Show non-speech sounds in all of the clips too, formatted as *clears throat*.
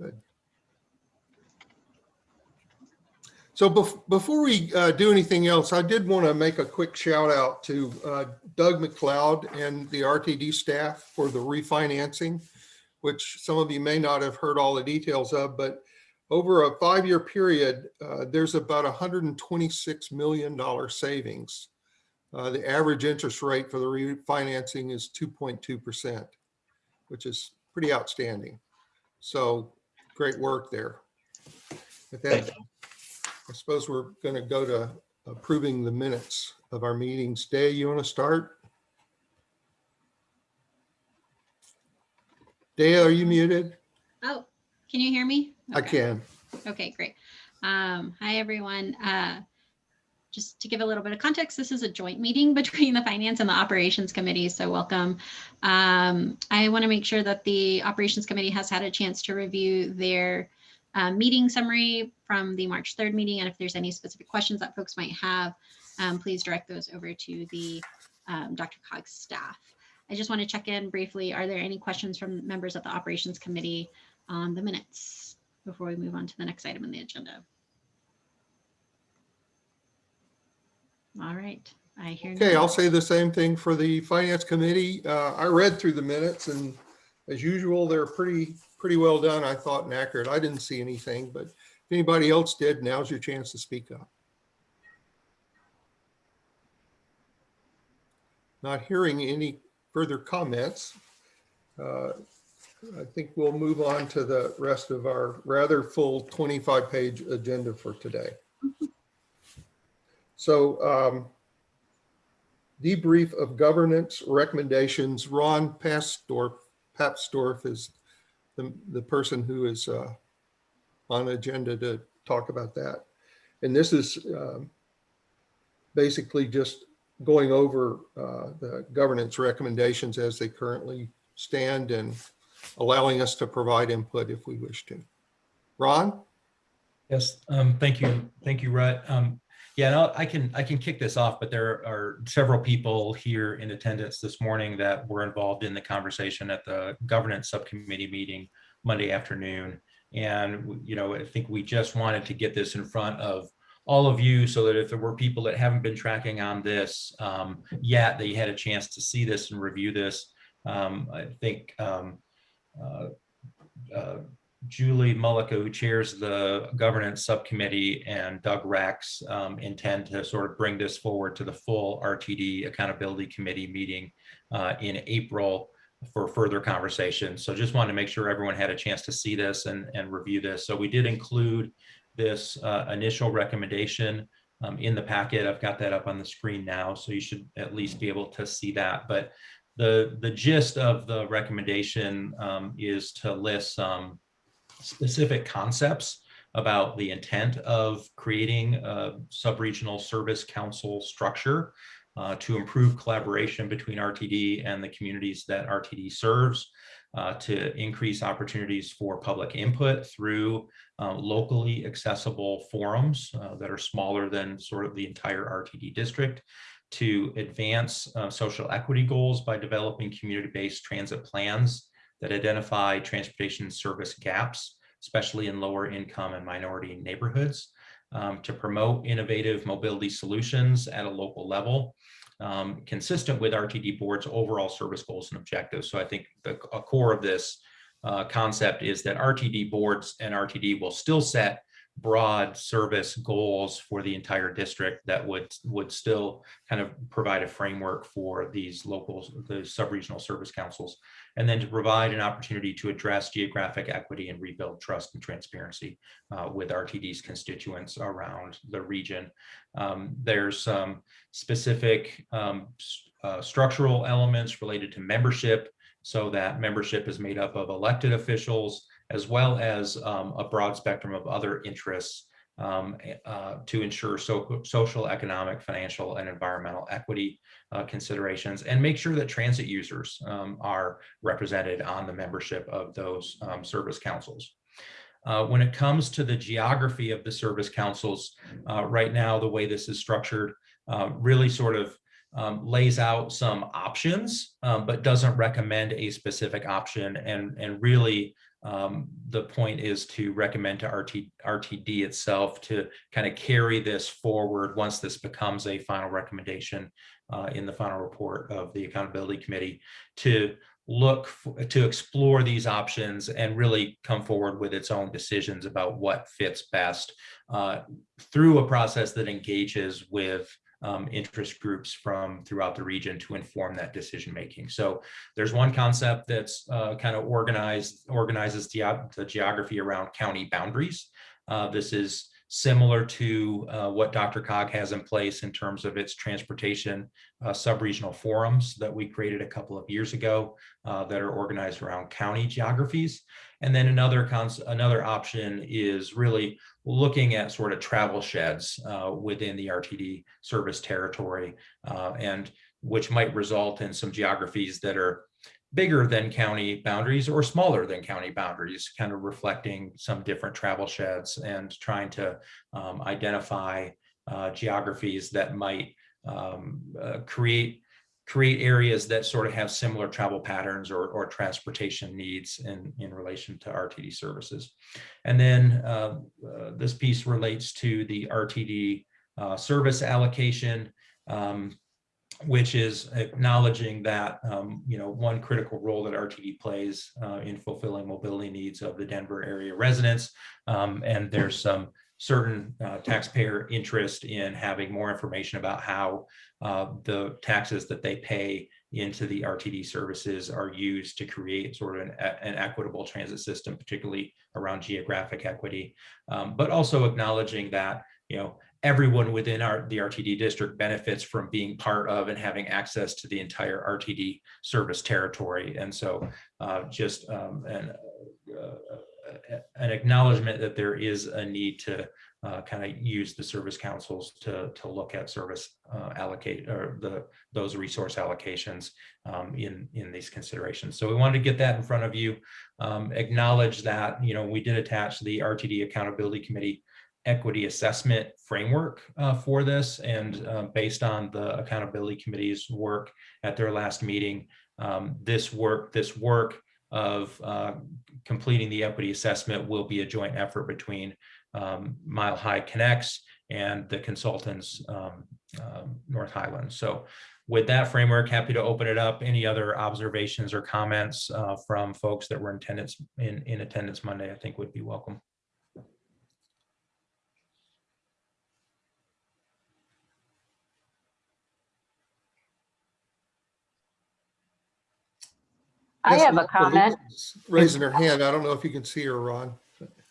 Good. So bef- before we uh, do anything else, I did want to make a quick shout out to uh, Doug MacLeod and the RTD staff for the refinancing, which some of you may not have heard all the details of, but over a five-year period, uh, there's about $126 million savings. Uh, The average interest rate for the refinancing is 2.2%, which is pretty outstanding. So great work there. With that, I suppose we're going to go to approving the minutes of our meetings. Day, you want to start? Day, are you muted? Oh, can you hear me? I can. Okay, great. Um, hi, everyone. Uh, just to give a little bit of context, this is a joint meeting *laughs* between the Finance and the Operations Committee, so welcome. Um, I want to make sure that the Operations Committee has had a chance to review their uh, meeting summary from the March 3rd meeting, and if there's any specific questions that folks might have, um, please direct those over to the um, Dr. Cog's staff. I just want to check in briefly. Are there any questions from members of the Operations Committee on the minutes before we move on to the next item on the agenda? All right, I hear. Okay. I'll say the same thing for the Finance Committee. Uh, I read through the minutes and as usual, they're pretty, pretty well done, I thought, and accurate. I didn't see anything, but if anybody else did, now's your chance to speak up. Not hearing any further comments. uh, I think we'll move on to the rest of our rather full 25-page agenda for today. So um, debrief of governance recommendations. Ron Papsdorf is the, the person who is uh, on agenda to talk about that. And this is um, basically just going over uh, the governance recommendations as they currently stand and allowing us to provide input if we wish to. Ron? Yes, um, thank you. Thank you, Rhett. Um, yeah, I'll- I can, I can kick this off, but there are several people here in attendance this morning that were involved in the conversation at the governance subcommittee meeting Monday afternoon. And, you know, I think we just wanted to get this in front of all of you so that if there were people that haven't been tracking on this um, yet, you had a chance to see this and review this. Um, I think um, uh, uh, Julie Mullica, who chairs the governance subcommittee, and Doug Rex um, intend to sort of bring this forward to the full RTD Accountability Committee meeting uh, in April for further conversation. So just wanted to make sure everyone had a chance to see this and, and review this. So we did include this uh, initial recommendation um, in the packet. I've got that up on the screen now, so you should at least be able to see that. But the, the gist of the recommendation um, is to list some specific concepts about the intent of creating a sub-regional service council structure uh, to improve collaboration between RTD and the communities that RTD serves, uh, to increase opportunities for public input through uh, locally accessible forums uh, that are smaller than sort of the entire RTD district, to advance uh, social equity goals by developing community-based transit plans that identify transportation service gaps, especially in lower income and minority neighborhoods, um, to promote innovative mobility solutions at a local level, um, consistent with RTD board's overall service goals and objectives. So I think the core of this uh, concept is that RTD boards and RTD will still set broad service goals for the entire district that would would still kind of provide a framework for these local the sub-regional service councils, and then to provide an opportunity to address geographic equity and rebuild trust and transparency uh, with RTD's constituents around the region. Um, there's some specific um, uh, structural elements related to membership so that membership is made up of elected officials, as well as um, a broad spectrum of other interests um, uh, to ensure so, social, economic, financial, and environmental equity uh, considerations, and make sure that transit users um, are represented on the membership of those um, service councils. Uh, when it comes to the geography of the service councils, uh, right now, the way this is structured uh, really sort of um, lays out some options, um, but doesn't recommend a specific option. And, and really, um, the point is to recommend to RT, RTD itself to kind of carry this forward once this becomes a final recommendation uh, in the final report of the Accountability Committee to look to explore these options and really come forward with its own decisions about what fits best uh, through a process that engages with um, interest groups from throughout the region to inform that decision making. So there's one concept that's uh, kind of organized organizes the, the geography around county boundaries. Uh, this is similar to uh, what DRCOG has in place in terms of its transportation uh, sub-regional forums that we created a couple of years ago uh, that are organized around county geographies. And then another another option is really looking at sort of travel sheds uh, within the RTD service territory uh, and which might result in some geographies that are bigger than county boundaries or smaller than county boundaries, kind of reflecting some different travel sheds and trying to um, identify uh, geographies that might um, uh, create create areas that sort of have similar travel patterns or, or transportation needs in, in relation to RTD services. And then uh, uh, this piece relates to the RTD uh, service allocation. Um, which is acknowledging that, um, you know, one critical role that RTD plays uh, in fulfilling mobility needs of the Denver area residents. Um, and there's some certain uh, taxpayer interest in having more information about how uh, the taxes that they pay into the RTD services are used to create sort of an, an equitable transit system, particularly around geographic equity, um, but also acknowledging that, you know, everyone within our the RTD district benefits from being part of and having access to the entire RTD service territory. And so uh, just um, an, uh, an acknowledgement that there is a need to uh, kind of use the service councils to, to look at service uh, allocate or the those resource allocations um, in, in these considerations. So we wanted to get that in front of you, um, acknowledge that, you know, we did attach the RTD Accountability Committee equity assessment framework uh, for this. And uh, based on the accountability committee's work at their last meeting, um, this work, this work of uh, completing the equity assessment will be a joint effort between um, Mile High Connects and the consultants um, um, North Highland. So with that framework, happy to open it up. Any other observations or comments uh, from folks that were in attendance in, in attendance Monday, I think would be welcome. I have a comment. Raising her hand. I don't know if you can see her, Ron.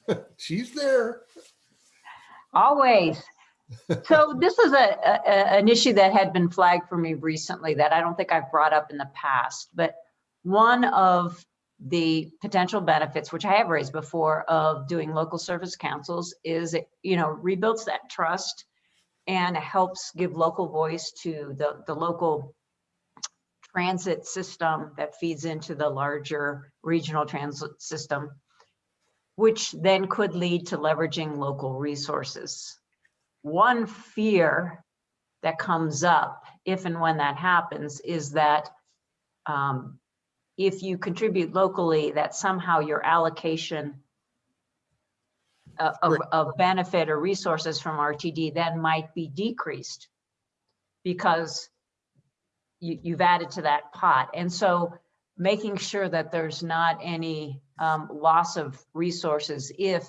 *laughs* She's there. Always. So *laughs* this is a, a- a- an issue that had been flagged for me recently that I don't think I've brought up in the past, but one of the potential benefits, which I have raised before, of doing local service councils is, it, you know, rebuilds that trust and helps give local voice to the, the local transit system that feeds into the larger regional transit system, which then could lead to leveraging local resources. One fear that comes up if and when that happens is that um, if you contribute locally, that somehow your allocation of, of- of benefit or resources from RTD then might be decreased because you, you've added to that pot. And so making sure that there's not any um, loss of resources if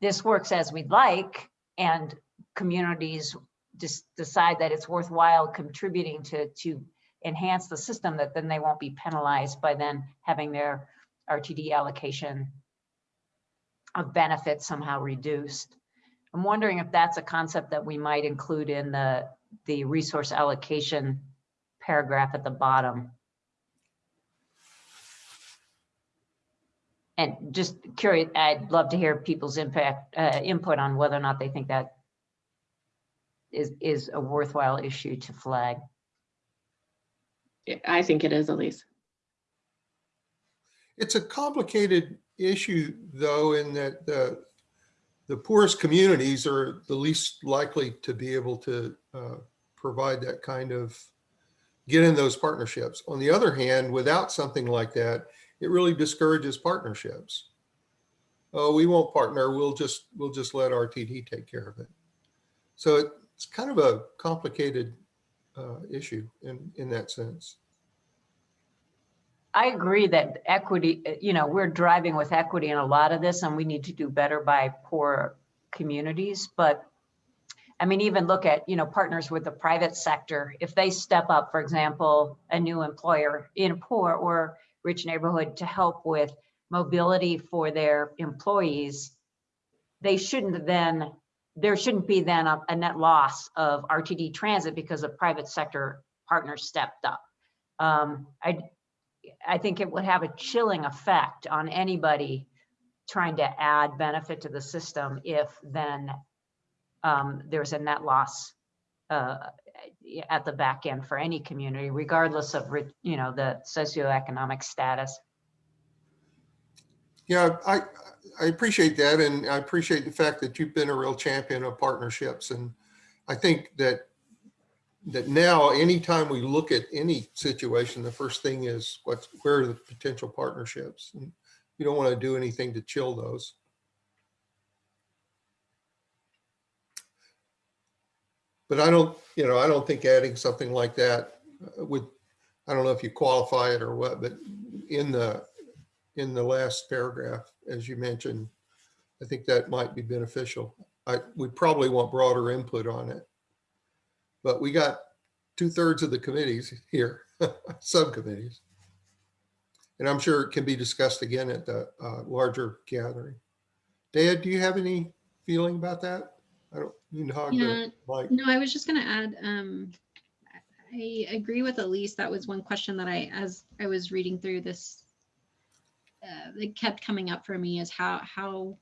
this works as we'd like and communities just decide that it's worthwhile contributing to, to enhance the system, that then they won't be penalized by then having their RTD allocation of benefits somehow reduced. I'm wondering if that's a concept that we might include in the, the resource allocation paragraph at the bottom. And just curious, I'd love to hear people's impact, uh, input on whether or not they think that is, is a worthwhile issue to flag. I think it is, Elise. It's a complicated issue, though, in that the, the poorest communities are the least likely to be able to uh, provide that kind of get in those partnerships. On the other hand, without something like that, it really discourages partnerships. Oh, we won't partner. We'll just, we'll just let RTD take care of it. So it's kind of a complicated uh, issue in, in that sense. I agree that equity, you know, we're driving with equity in a lot of this and we need to do better by poor communities. But I mean, even look at, you know, partners with the private sector. If they step up, for example, a new employer in a poor or rich neighborhood to help with mobility for their employees, they shouldn't then, there shouldn't be then a, a net loss of RTD transit because a private sector partner stepped up. Um, I, I think it would have a chilling effect on anybody trying to add benefit to the system if then um, there's a net loss uh, at the back end for any community, regardless of, you know, the socioeconomic status. Yeah, I, I appreciate that. And I appreciate the fact that you've been a real champion of partnerships. And I think that, that now, anytime we look at any situation, the first thing is what's, where are the potential partnerships? And you don't want to do anything to chill those. But I don't, you know, I don't think adding something like that uh, would, I don't know if you qualify it or what, but in the, in the last paragraph, as you mentioned, I think that might be beneficial. I, we probably want broader input on it. But we got two thirds of the committees here, *laughs* subcommittees. And I'm sure it can be discussed again at the uh, larger gathering. Dad, do you have any feeling about that? I don't, you know, how Yeah, like, No, I was just gonna add, um, I agree with Elise. That was one question that I, as I was reading through this, uh, it kept coming up for me is how, how,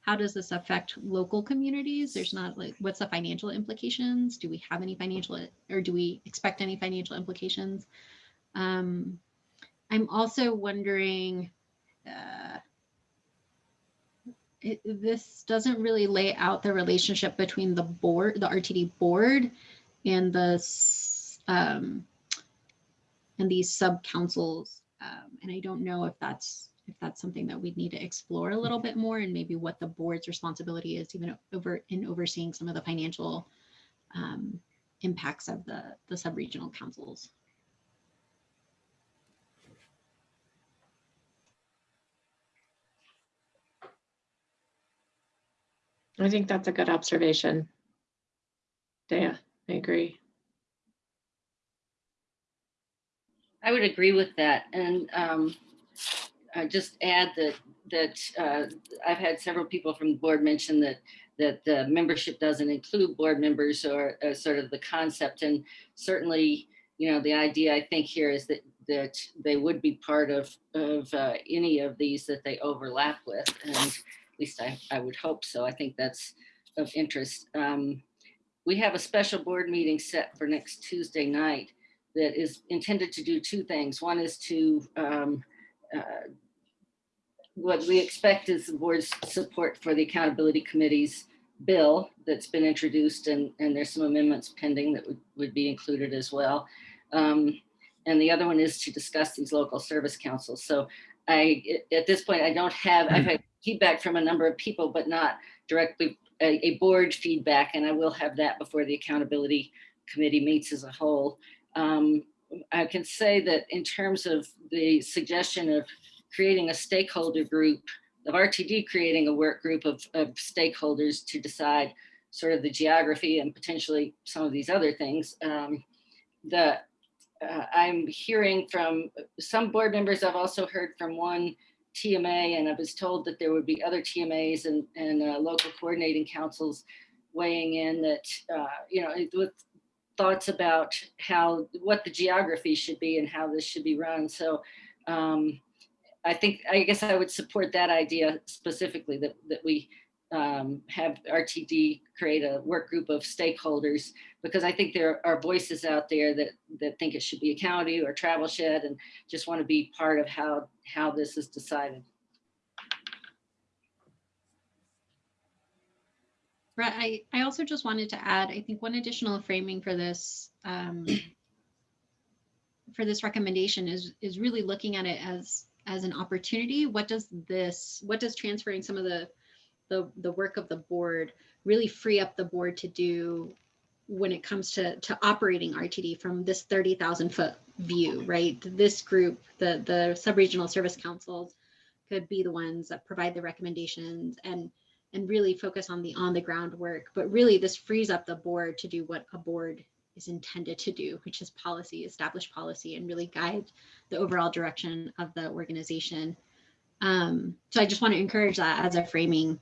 how does this affect local communities? There's not like, what's the financial implications? Do we have any financial, or do we expect any financial implications? Um, I'm also wondering, uh, it, this doesn't really lay out the relationship between the board, the RTD board and the, um, and these sub councils. Um, and I don't know if that's, if that's something that we'd need to explore a little bit more and maybe what the board's responsibility is even over in overseeing some of the financial um, impacts of the, the sub-regional councils. I think that's a good observation. Dea, I agree. I would agree with that. And um, I just add that, that uh, I've had several people from the board mention that, that the membership doesn't include board members or uh, sort of the concept. And certainly, you know, the idea I think here is that, that they would be part of, of uh, any of these that they overlap with. And at least I, I would hope so. I think that's of interest. Um, We have a special board meeting set for next Tuesday night that is intended to do two things. One is to, um, uh, what we expect is the board's support for the accountability committee's bill that's been introduced and, and there's some amendments pending that would, would be included as well. Um, and the other one is to discuss these local service councils. So I, at this point, I don't have, I've had *clears throat* feedback from a number of people, but not directly a, a board feedback. And I will have that before the accountability committee meets as a whole. Um, I can say that in terms of the suggestion of creating a stakeholder group, of RTD creating a work group of, of stakeholders to decide sort of the geography and potentially some of these other things. Um, the, uh, I'm hearing from some board members, I've also heard from one TMA and I was told that there would be other TMAs and, and uh, local coordinating councils weighing in that, uh, you know, with thoughts about how, what the geography should be and how this should be run. So um, I think, I guess I would support that idea specifically that, that we um, have RTD create a work group of stakeholders because I think there are voices out there that, that think it should be a county or travel shed and just want to be part of how, how this is decided. Right. I, I also just wanted to add, I think one additional framing for this um, for this recommendation is, is really looking at it as, as an opportunity. What does this, what does transferring some of the, the, the work of the board really free up the board to do when it comes to, to operating RTD from this 30,000 foot view, right? This group, the, the sub-regional service councils could be the ones that provide the recommendations and, and really focus on the on the ground work. But really this frees up the board to do what a board is intended to do, which is policy, establish policy and really guide the overall direction of the organization. Um, so I just want to encourage that as a framing.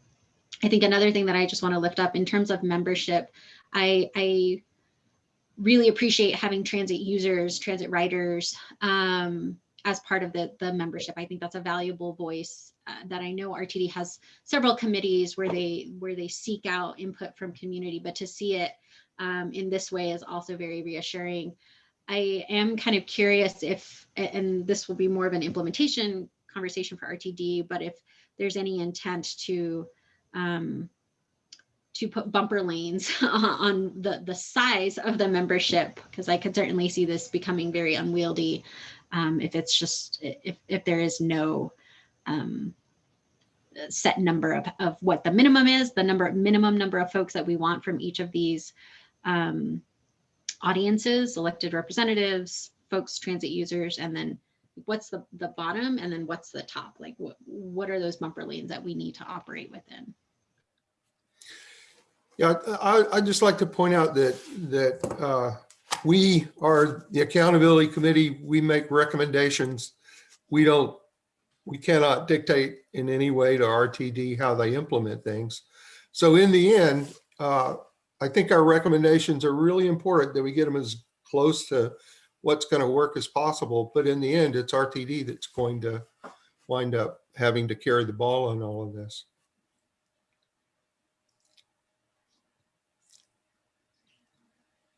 I think another thing that I just want to lift up in terms of membership, I, I really appreciate having transit users, transit riders um, as part of the, the membership. I think that's a valuable voice uh, that I know RTD has several committees where they where they seek out input from community, but to see it um, in this way is also very reassuring. I am kind of curious if, and this will be more of an implementation conversation for RTD, but if there's any intent to um, to put bumper lanes *laughs* on the, the size of the membership, because I could certainly see this becoming very unwieldy um, if it's just, if, if there is no um, set number of, of what the minimum is, the number, minimum number of folks that we want from each of these um, audiences, elected representatives, folks, transit users, and then what's the, the bottom and then what's the top? Like what, what are those bumper lanes that we need to operate within? Yeah, I, I'd just like to point out that, that uh, we are the accountability committee. We make recommendations. We don't, we cannot dictate in any way to RTD how they implement things. So in the end, uh, I think our recommendations are really important that we get them as close to what's going to work as possible. But in the end, it's RTD that's going to wind up having to carry the ball on all of this.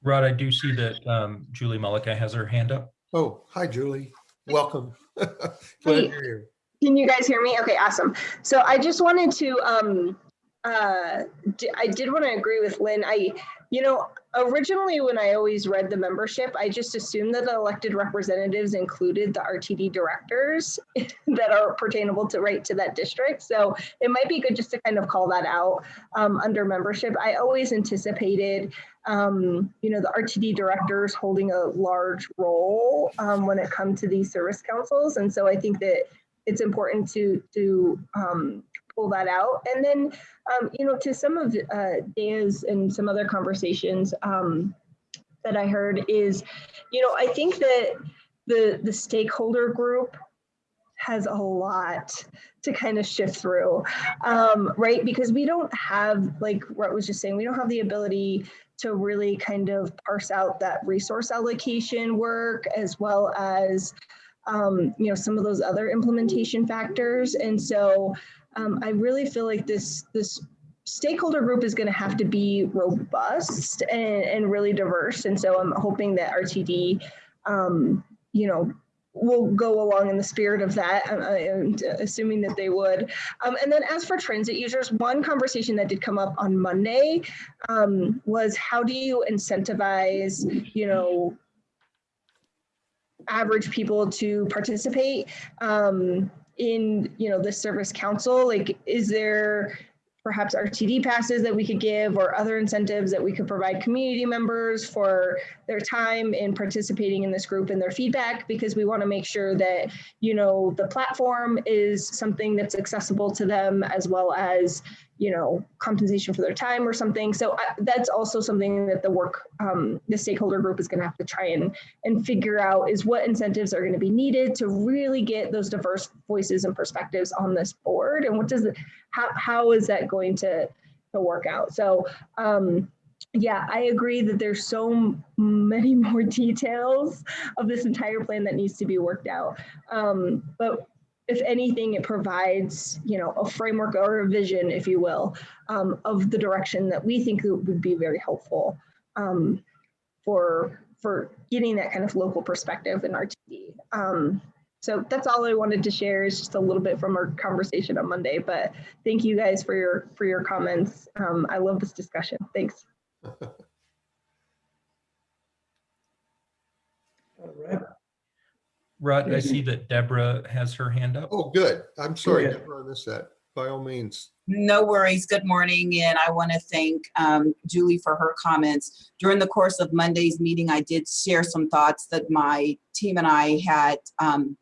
Rod, I do see that um, Julie Mullica has her hand up. Oh, hi, Julie. Welcome. *laughs* Glad Hey. you're here. Can you guys hear me? Okay, awesome. So I just wanted to, um, uh, d- I did want to agree with Lynn. I, you know, originally when I always read the membership, I just assumed that the elected representatives included the RTD directors *laughs* that are pertainable to right to that district. So it might be good just to kind of call that out um, under membership. I always anticipated, um, you know, the RTD directors holding a large role um, when it comes to these service councils. And so I think that it's important to to um, pull that out. And then, um, you know, to some of uh, and some other conversations um, that I heard is, you know, I think that the the stakeholder group has a lot to kind of shift through, um, right? Because we don't have, like Rhett was just saying, we don't have the ability to really kind of parse out that resource allocation work as well as um, you know, some of those other implementation factors. And so um, I really feel like this, this stakeholder group is going to have to be robust and, and really diverse. And so I'm hoping that RTD, um, you know, will go along in the spirit of that, uh, and assuming that they would. Um, and then as for transit users, one conversation that did come up on Monday um, was how do you incentivize, you know, average people to participate um, in you know the service council like is there perhaps RTD passes that we could give or other incentives that we could provide community members for their time in participating in this group and their feedback? Because we want to make sure that you know the platform is something that's accessible to them as well as you know compensation for their time or something. So I, that's also something that the work um, the stakeholder group is going to have to try and and figure out is what incentives are going to be needed to really get those diverse voices and perspectives on this board and what does it how, how is that going to to work out? So um yeah i agree that there's so many *laughs* more details of this entire plan that needs to be worked out. Um but if anything, it provides, you know, a framework or a vision, if you will, um, of the direction that we think would be very helpful um, for for getting that kind of local perspective in RTD. Um, so that's all I wanted to share is just a little bit from our conversation on Monday. But thank you guys for your for your comments. Um, I love this discussion. Thanks. *laughs* All right. Rut, I see that Debra has her hand up. Oh, good. I'm sorry, Yeah. Debra, I missed that. By all means. No worries. Good morning. And I want to thank um, Julie for her comments. During the course of Monday's meeting, I did share some thoughts that my team and I had um,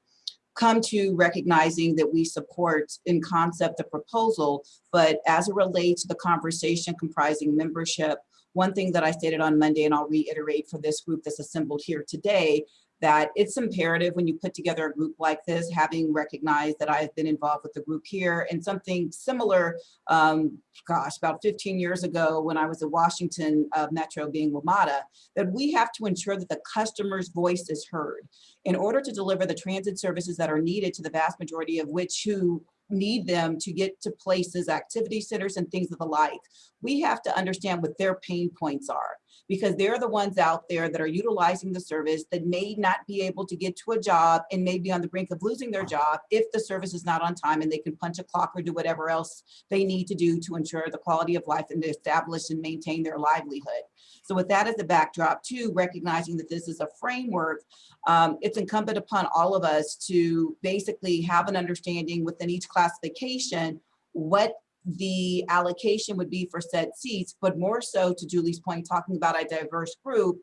come to recognizing that we support in concept the proposal, but as it relates to the conversation comprising membership, one thing that I stated on Monday, and I'll reiterate for this group that's assembled here today, that it's imperative when you put together a group like this, having recognized that I've been involved with the group here and something similar, um, gosh, about 15 years ago when I was at Washington uh, Metro being WMATA, that we have to ensure that the customer's voice is heard. In order to deliver the transit services that are needed to the vast majority of which who need them to get to places, activity centers and things of the like, we have to understand what their pain points are because they're the ones out there that are utilizing the service that may not be able to get to a job and may be on the brink of losing their job if the service is not on time and they can punch a clock or do whatever else they need to do to ensure the quality of life and to establish and maintain their livelihood. So with that as the backdrop too, recognizing that this is a framework, um, it's incumbent upon all of us to basically have an understanding within each classification what the allocation would be for said seats, but more so to Julie's point, talking about a diverse group,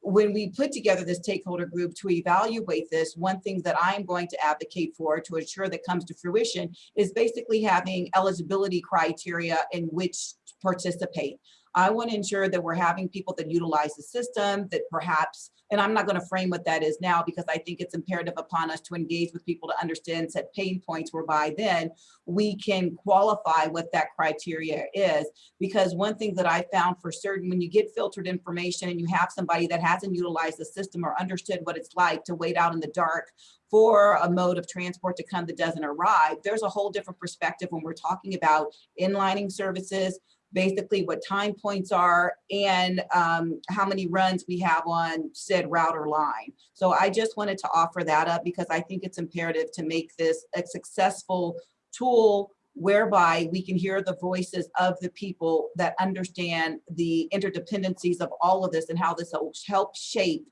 when we put together this stakeholder group to evaluate this, one thing that I'm going to advocate for to ensure that comes to fruition is basically having eligibility criteria in which to participate. I want to ensure that we're having people that utilize the system that perhaps, and I'm not going to frame what that is now because I think it's imperative upon us to engage with people to understand set pain points whereby then we can qualify what that criteria is. Because one thing that I found for certain, when you get filtered information and you have somebody that hasn't utilized the system or understood what it's like to wait out in the dark for a mode of transport to come that doesn't arrive, there's a whole different perspective when we're talking about inlining services, basically what time points are and um, how many runs we have on said router line. So I just wanted to offer that up because I think it's imperative to make this a successful tool whereby we can hear the voices of the people that understand the interdependencies of all of this and how this will help shape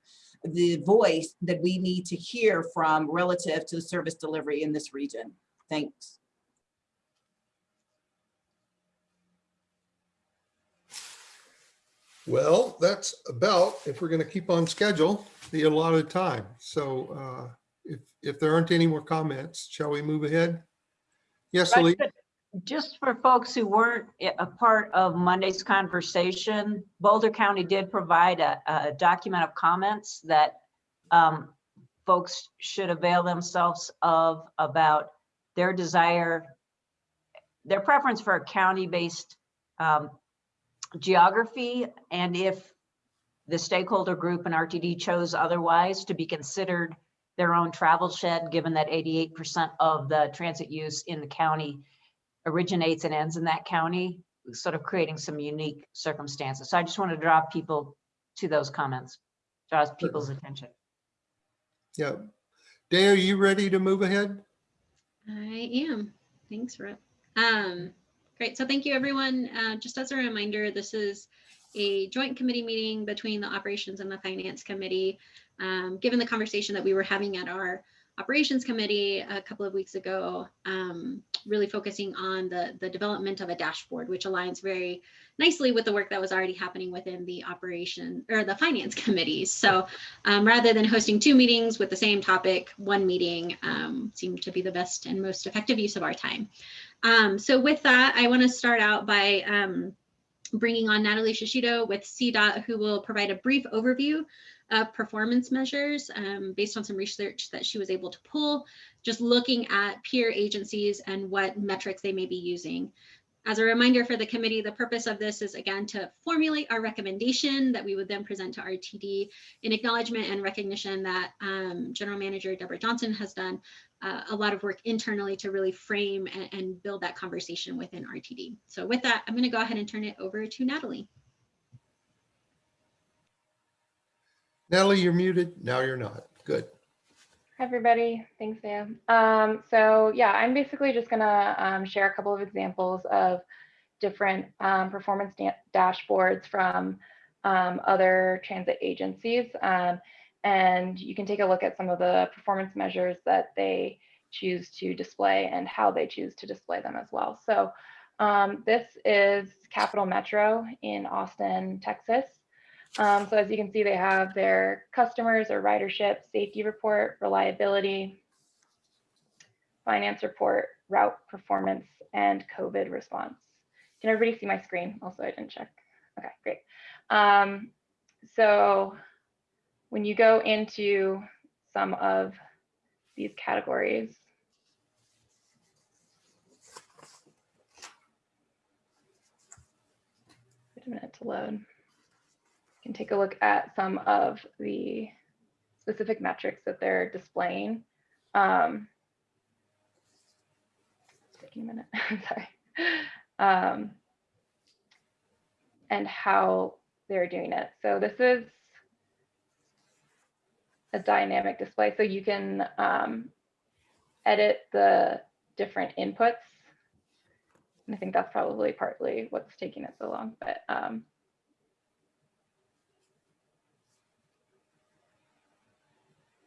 the voice that we need to hear from relative to the service delivery in this region. Thanks. Well, that's about, if we're going to keep on schedule, the allotted time. So uh, if, if there aren't any more comments, shall we move ahead? Yes, but Just for folks who weren't i- a part of Monday's conversation, Boulder County did provide a, a document of comments that um, folks should avail themselves of about their desire, their preference for a county-based um, geography, and if the stakeholder group and RTD chose otherwise, to be considered their own travel shed, given that 88% of the transit use in the county originates and ends in that county, sort of creating some unique circumstances. So I just want to draw people to those comments, draws people's attention. Yeah. Day, are you ready to move ahead? I am. Thanks, Rip. Um, great. So thank you, everyone. Uh, just as a reminder, this is a joint committee meeting between the operations and the finance committee. Um, given the conversation that we were having at our operations committee a couple of weeks ago, um, really focusing on the, the development of a dashboard, which aligns very nicely with the work that was already happening within the operation or the finance committees. So um, rather than hosting two meetings with the same topic, one meeting um, seemed to be the best and most effective use of our time. Um, so with that, I want to start out by um, bringing on Natalie Shishido with CDOT, who will provide a brief overview of performance measures um, based on some research that she was able to pull, just looking at peer agencies and what metrics they may be using. As a reminder for the committee, the purpose of this is again to formulate our recommendation that we would then present to RTD in acknowledgement and recognition that um, General Manager Debra Johnson has done uh, a lot of work internally to really frame and, and build that conversation within RTD. So with that, I'm going to go ahead and turn it over to Natalie. Natalie, you're muted. Now you're not. Good. Everybody. Thanks, Sam. Um, so yeah, I'm basically just gonna um, share a couple of examples of different um, performance da- dashboards from um, other transit agencies. Um, and you can take a look at some of the performance measures that they choose to display and how they choose to display them as well. So um, this is Capital Metro in Austin, Texas. Um, so as you can see, they have their customers or ridership, safety report, reliability, finance report, route performance, and COVID response. Can everybody see my screen? Also, I didn't check. Okay, great. Um, so when you go into some of these categories, wait a minute to load. Can take a look at some of the specific metrics that they're displaying. Um, taking a minute, *laughs* sorry. Um, and how they're doing it. So this is a dynamic display. So you can um, edit the different inputs. And I think that's probably partly what's taking it so long, but um,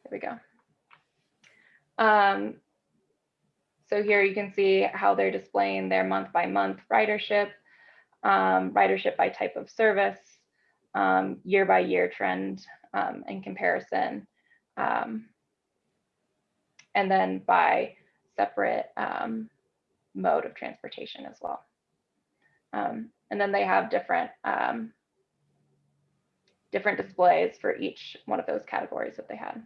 there we go. Um, so here you can see how they're displaying their month by month ridership, um, ridership by type of service, um, year by year trend um, and comparison, um, and then by separate um, mode of transportation as well. Um, and then they have different um, different displays for each one of those categories that they had.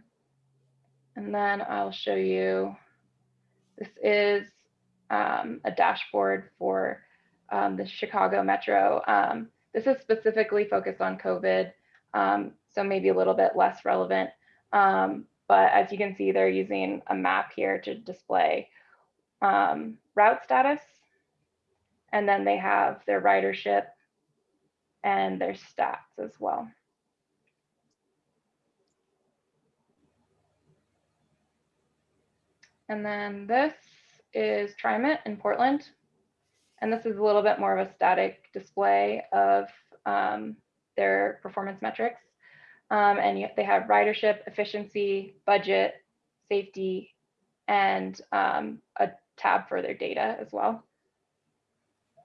And then I'll show you, this is um, a dashboard for um, the Chicago Metro. Um, this is specifically focused on COVID, um, so maybe a little bit less relevant. Um, but as you can see, they're using a map here to display um, route status. And then they have their ridership and their stats as well. And then this is TriMet in Portland. And this is a little bit more of a static display of um, their performance metrics. Um, and you, they have ridership, efficiency, budget, safety, and um, a tab for their data as well.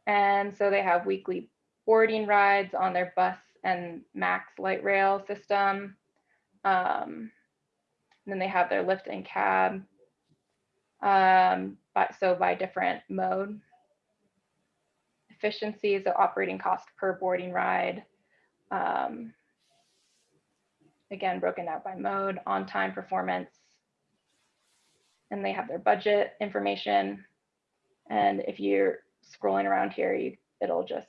And so they have weekly boarding rides on their bus and max light rail system. Um, then they have their lift and cab. Um, but so by different mode. Efficiency, so operating cost per boarding ride. Um, again, broken out by mode, on-time performance. And they have their budget information. And if you're scrolling around here, you, it'll just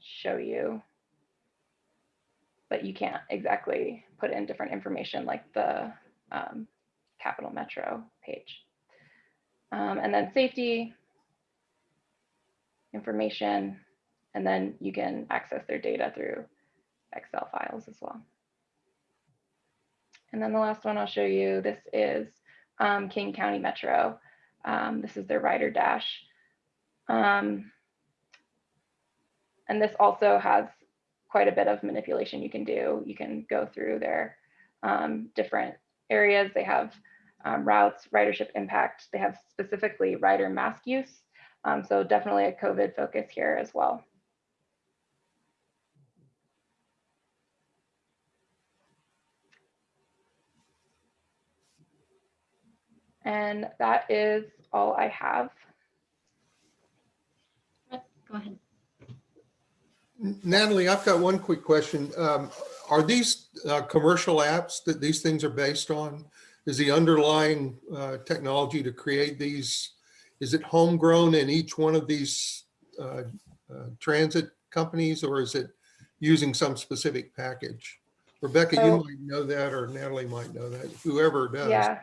show you, but you can't exactly put in different information like the um, Capital Metro page. Um, and then safety information, and then you can access their data through Excel files as well. And then the last one I'll show you, this is um, King County Metro. Um, this is their rider dash. Um, and this also has quite a bit of manipulation you can do. You can go through their um, different areas. They have um, routes, ridership impact. They have specifically rider mask use. Um, so definitely a COVID focus here as well. And that is all I have. Go ahead. Natalie, I've got one quick question. Um, Are these uh, commercial apps that these things are based on? Is the underlying uh, technology to create these, is it homegrown in each one of these uh, uh, transit companies or is it using some specific package? Rebecca, you might know that or Natalie might know that, whoever does. Yeah.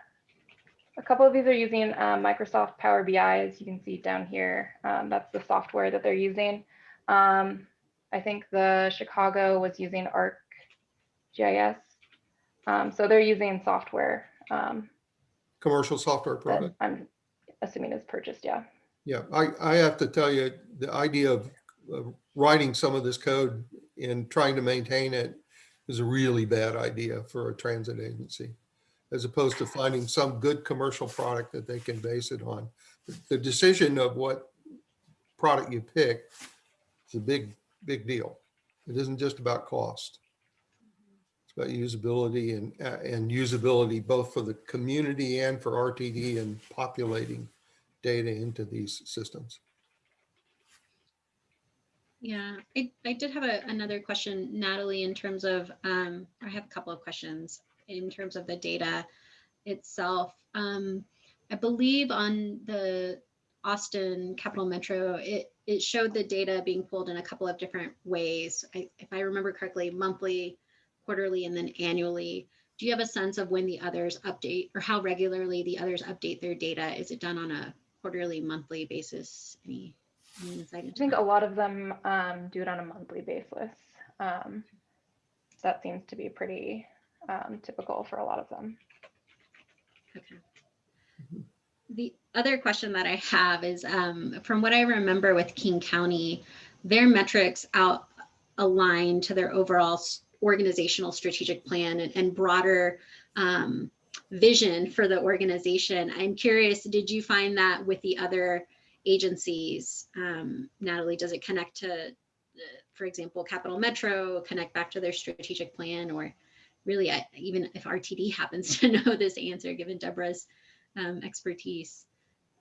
A couple of these are using um, Microsoft Power BI, as you can see down here. Um, that's the software that they're using. Um, I think the Chicago was using ArcGIS. Um, so they're using software um, Commercial software product. I'm assuming is purchased, yeah. Yeah, I, I have to tell you, the idea of of writing some of this code and trying to maintain it is a really bad idea for a transit agency, as opposed to finding some good commercial product that they can base it on. The decision of what product you pick is a big, big deal. It isn't just about cost. It's about usability and, uh, and usability both for the community and for RTD and populating data into these systems. Yeah, I, I did have a, another question, Natalie, in terms of, um, I have a couple of questions in terms of the data itself. Um, I believe on the Austin Capital Metro, it, it showed the data being pulled in a couple of different ways. I, if I remember correctly, monthly, quarterly, and then annually. Do you have a sense of when the others update or how regularly the others update their data? Is it done on a quarterly, monthly basis? Any, any insight I think that? a lot of them um, do it on a monthly basis. Um, that seems to be pretty um, typical for a lot of them. Okay. The other question that I have is, um, from what I remember with King County, their metrics out align to their overall organizational strategic plan and, and broader um, vision for the organization. I'm curious, did you find that with the other agencies? Um, Natalie, does it connect to, for example, Capital Metro, connect back to their strategic plan or really, even if RTD *laughs* happens to know this answer, given Debra's um, expertise.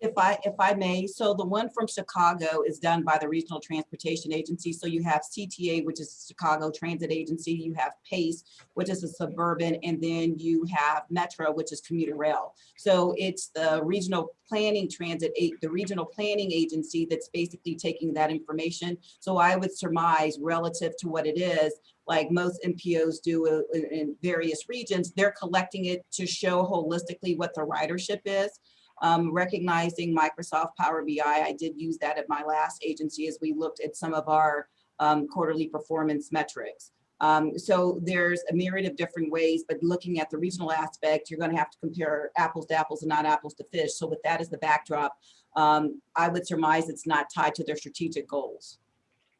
If I, if I may, so the one from Chicago is done by the Regional Transportation Agency. So you have CTA, which is Chicago Transit Agency, you have PACE, which is a suburban, and then you have Metro, which is commuter rail. So it's the Regional Planning Transit, the Regional Planning Agency that's basically taking that information. So I would surmise relative to what it is, like most MPOs do in various regions, they're collecting it to show holistically what the ridership is um, recognizing Microsoft Power BI. I did use that at my last agency as we looked at some of our um, quarterly performance metrics. Um, so there's a myriad of different ways, but looking at the regional aspect, you're going to have to compare apples to apples and not apples to fish. So with that as the backdrop, um, I would surmise it's not tied to their strategic goals.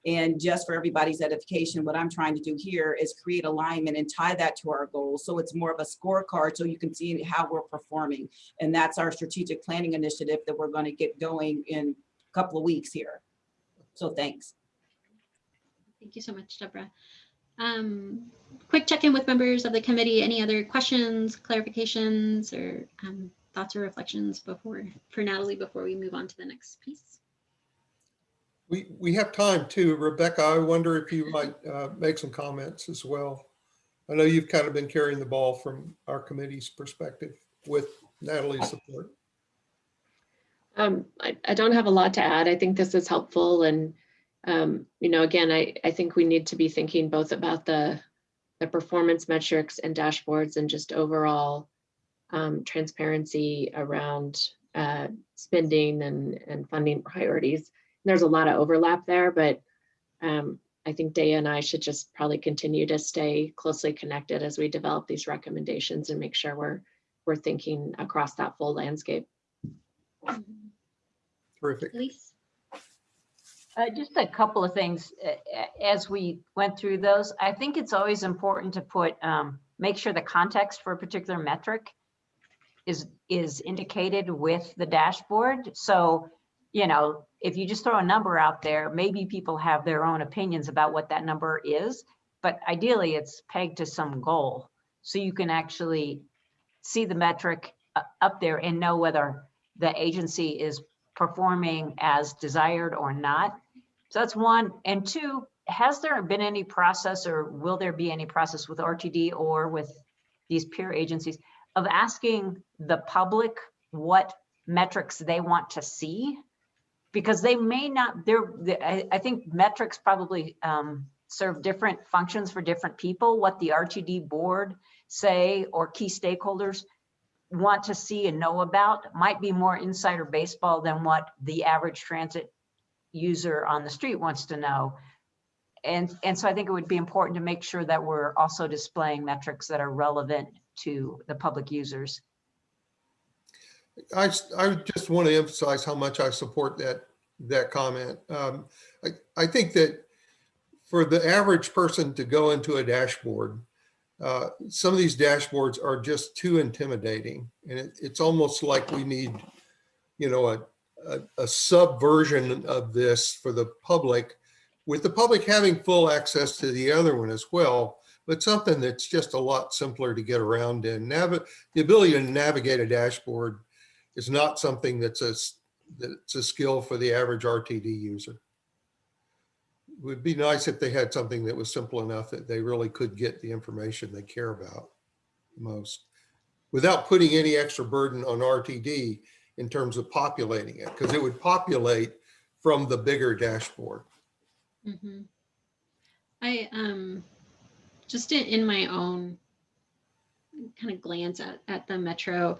And just for everybody's edification, what I'm trying to do here is create alignment and tie that to our goals. So it's more of a scorecard so you can see how we're performing. And that's our strategic planning initiative that we're going to get going in a couple of weeks here. So thanks. Thank you so much, Debra. Um, quick check-in with members of the committee. Any other questions, clarifications, or um, thoughts or reflections before for Natalie before we move on to the next piece? We, we have time too. Rebecca, I wonder if you might uh, make some comments as well. I know you've kind of been carrying the ball from our committee's perspective with Natalie's support. Um, I, I don't have a lot to add. I think this is helpful and, um, you know, again, I, I think we need to be thinking both about the, the performance metrics and dashboards and just overall um, transparency around uh, spending and, and funding priorities. There's a lot of overlap there, but um, I think Daya and I should just probably continue to stay closely connected as we develop these recommendations and make sure we're, we're thinking across that full landscape. Terrific. Elise? Uh, just a couple of things, uh, as we went through those, I think it's always important to put, um, make sure the context for a particular metric is, is indicated with the dashboard. So, you know, if you just throw a number out there, maybe people have their own opinions about what that number is, but ideally it's pegged to some goal. So you can actually see the metric uh, up there and know whether the agency is performing as desired or not. So that's one. And two, has there been any process or will there be any process with RTD or with these peer agencies of asking the public what metrics they want to see? Because they may not, they're, I, I think metrics probably um, serve different functions for different people. What the RTD board say or key stakeholders want to see and know about might be more insider baseball than what the average transit user on the street wants to know. And, and so I think it would be important to make sure that we're also displaying metrics that are relevant to the public users. I, I just want to emphasize how much I support that, that comment. Um, I, I think that for the average person to go into a dashboard uh, some of these dashboards are just too intimidating. And it, it's almost like we need, you know, a, a, a subversion of this for the public, with the public having full access to the other one as well, but something that's just a lot simpler to get around in. Navi the ability to navigate a dashboard is not something that's a, that's a skill for the average RTD user. It would be nice if they had something that was simple enough that they really could get the information they care about most without putting any extra burden on RTD in terms of populating it, because it would populate from the bigger dashboard. Mm -hmm. I, um, just in, in my own kind of glance at, at the Metro,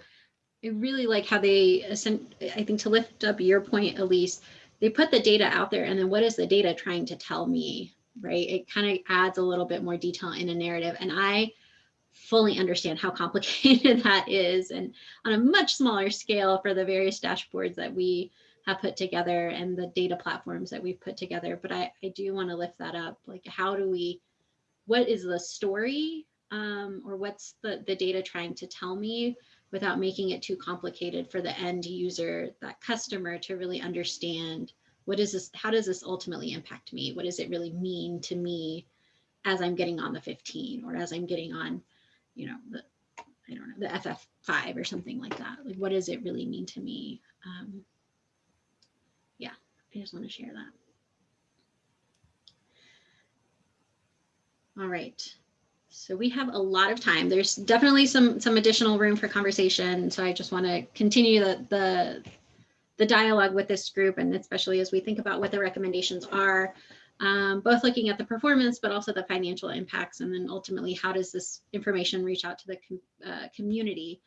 I really like how they, I think to lift up your point, Elise, they put the data out there and then what is the data trying to tell me, right? It kind of adds a little bit more detail in a narrative. And I fully understand how *laughs* complicated that is and on a much smaller scale for the various dashboards that we have put together and the data platforms that we've put together. But I, I do want to lift that up. Like, how do we, what is the story um, or what's the, the data trying to tell me without making it too complicated for the end user, that customer to really understand what is this, how does this ultimately impact me? What does it really mean to me as I'm getting on the 15 or as I'm getting on, you know, the, I don't know, the FF5 or something like that. Like, what does it really mean to me? Um, yeah, I just want to share that. All right. So we have a lot of time. There's definitely some some additional room for conversation. So I just want to continue the the the dialogue with this group, and especially as we think about what the recommendations are, um, both looking at the performance, but also the financial impacts, and then ultimately how does this information reach out to the com uh, community.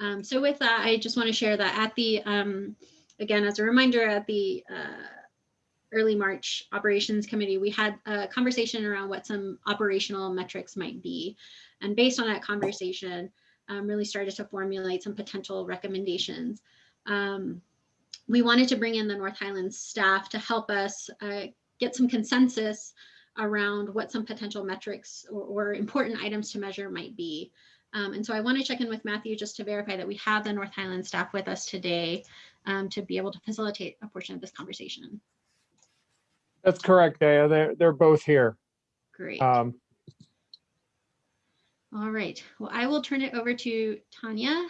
Um, so with that, I just want to share that at the um, again as a reminder at the uh, early March operations committee, we had a conversation around what some operational metrics might be. And based on that conversation, um, really started to formulate some potential recommendations. Um, we wanted to bring in the North Highlands staff to help us uh, get some consensus around what some potential metrics or, or important items to measure might be. Um, and so I want to check in with Matthew just to verify that we have the North Highlands staff with us today um, to be able to facilitate a portion of this conversation. That's correct, Daya. They're, they're both here. Great. Um, All right. Well, I will turn it over to Tanya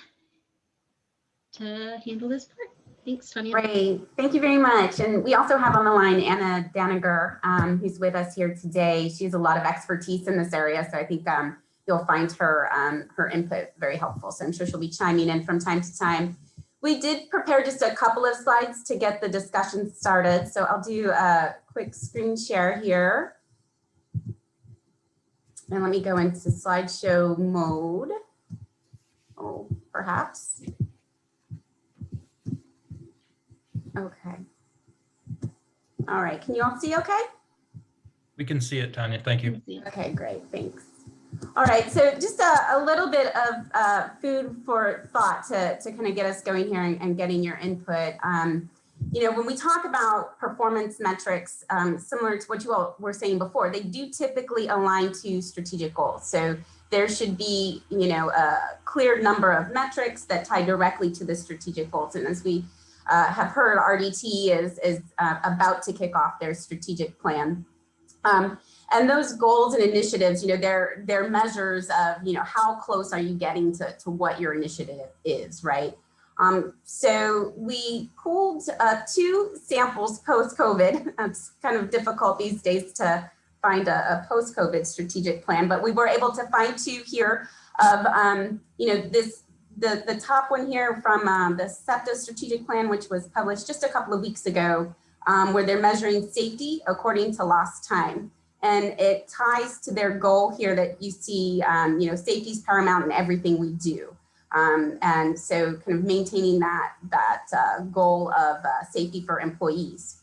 to handle this part. Thanks, Tanya. Great, thank you very much. And we also have on the line Anna Daniger, um, who's with us here today. She has a lot of expertise in this area, so I think um, you'll find her um, her input very helpful. So I'm sure she'll be chiming in from time to time. We did prepare just a couple of slides to get the discussion started. So I'll do a quick screen share here. And let me go into slideshow mode. Oh, perhaps. Okay. All right, can you all see okay? We can see it, Tanya. Thank you. Okay, great, thanks. All right, so just a, a little bit of uh, food for thought to, to kind of get us going here and, and getting your input. Um, you know, when we talk about performance metrics, um, similar to what you all were saying before, they do typically align to strategic goals. So there should be, you know, a clear number of metrics that tie directly to the strategic goals. And as we uh, have heard, RDT is, is uh, about to kick off their strategic plan. Um, and those goals and initiatives, you know, they're, they're measures of, you know, how close are you getting to, to what your initiative is, right? Um, so we pulled uh, two samples post-COVID. *laughs* It's kind of difficult these days to find a, a post-COVID strategic plan, but we were able to find two here of, um, you know, this the, the top one here from um, the SEPTA strategic plan, which was published just a couple of weeks ago, um, where they're measuring safety according to lost time. And it ties to their goal here that you see, um, you know, safety is paramount in everything we do. Um, and so kind of maintaining that, that uh, goal of uh, safety for employees.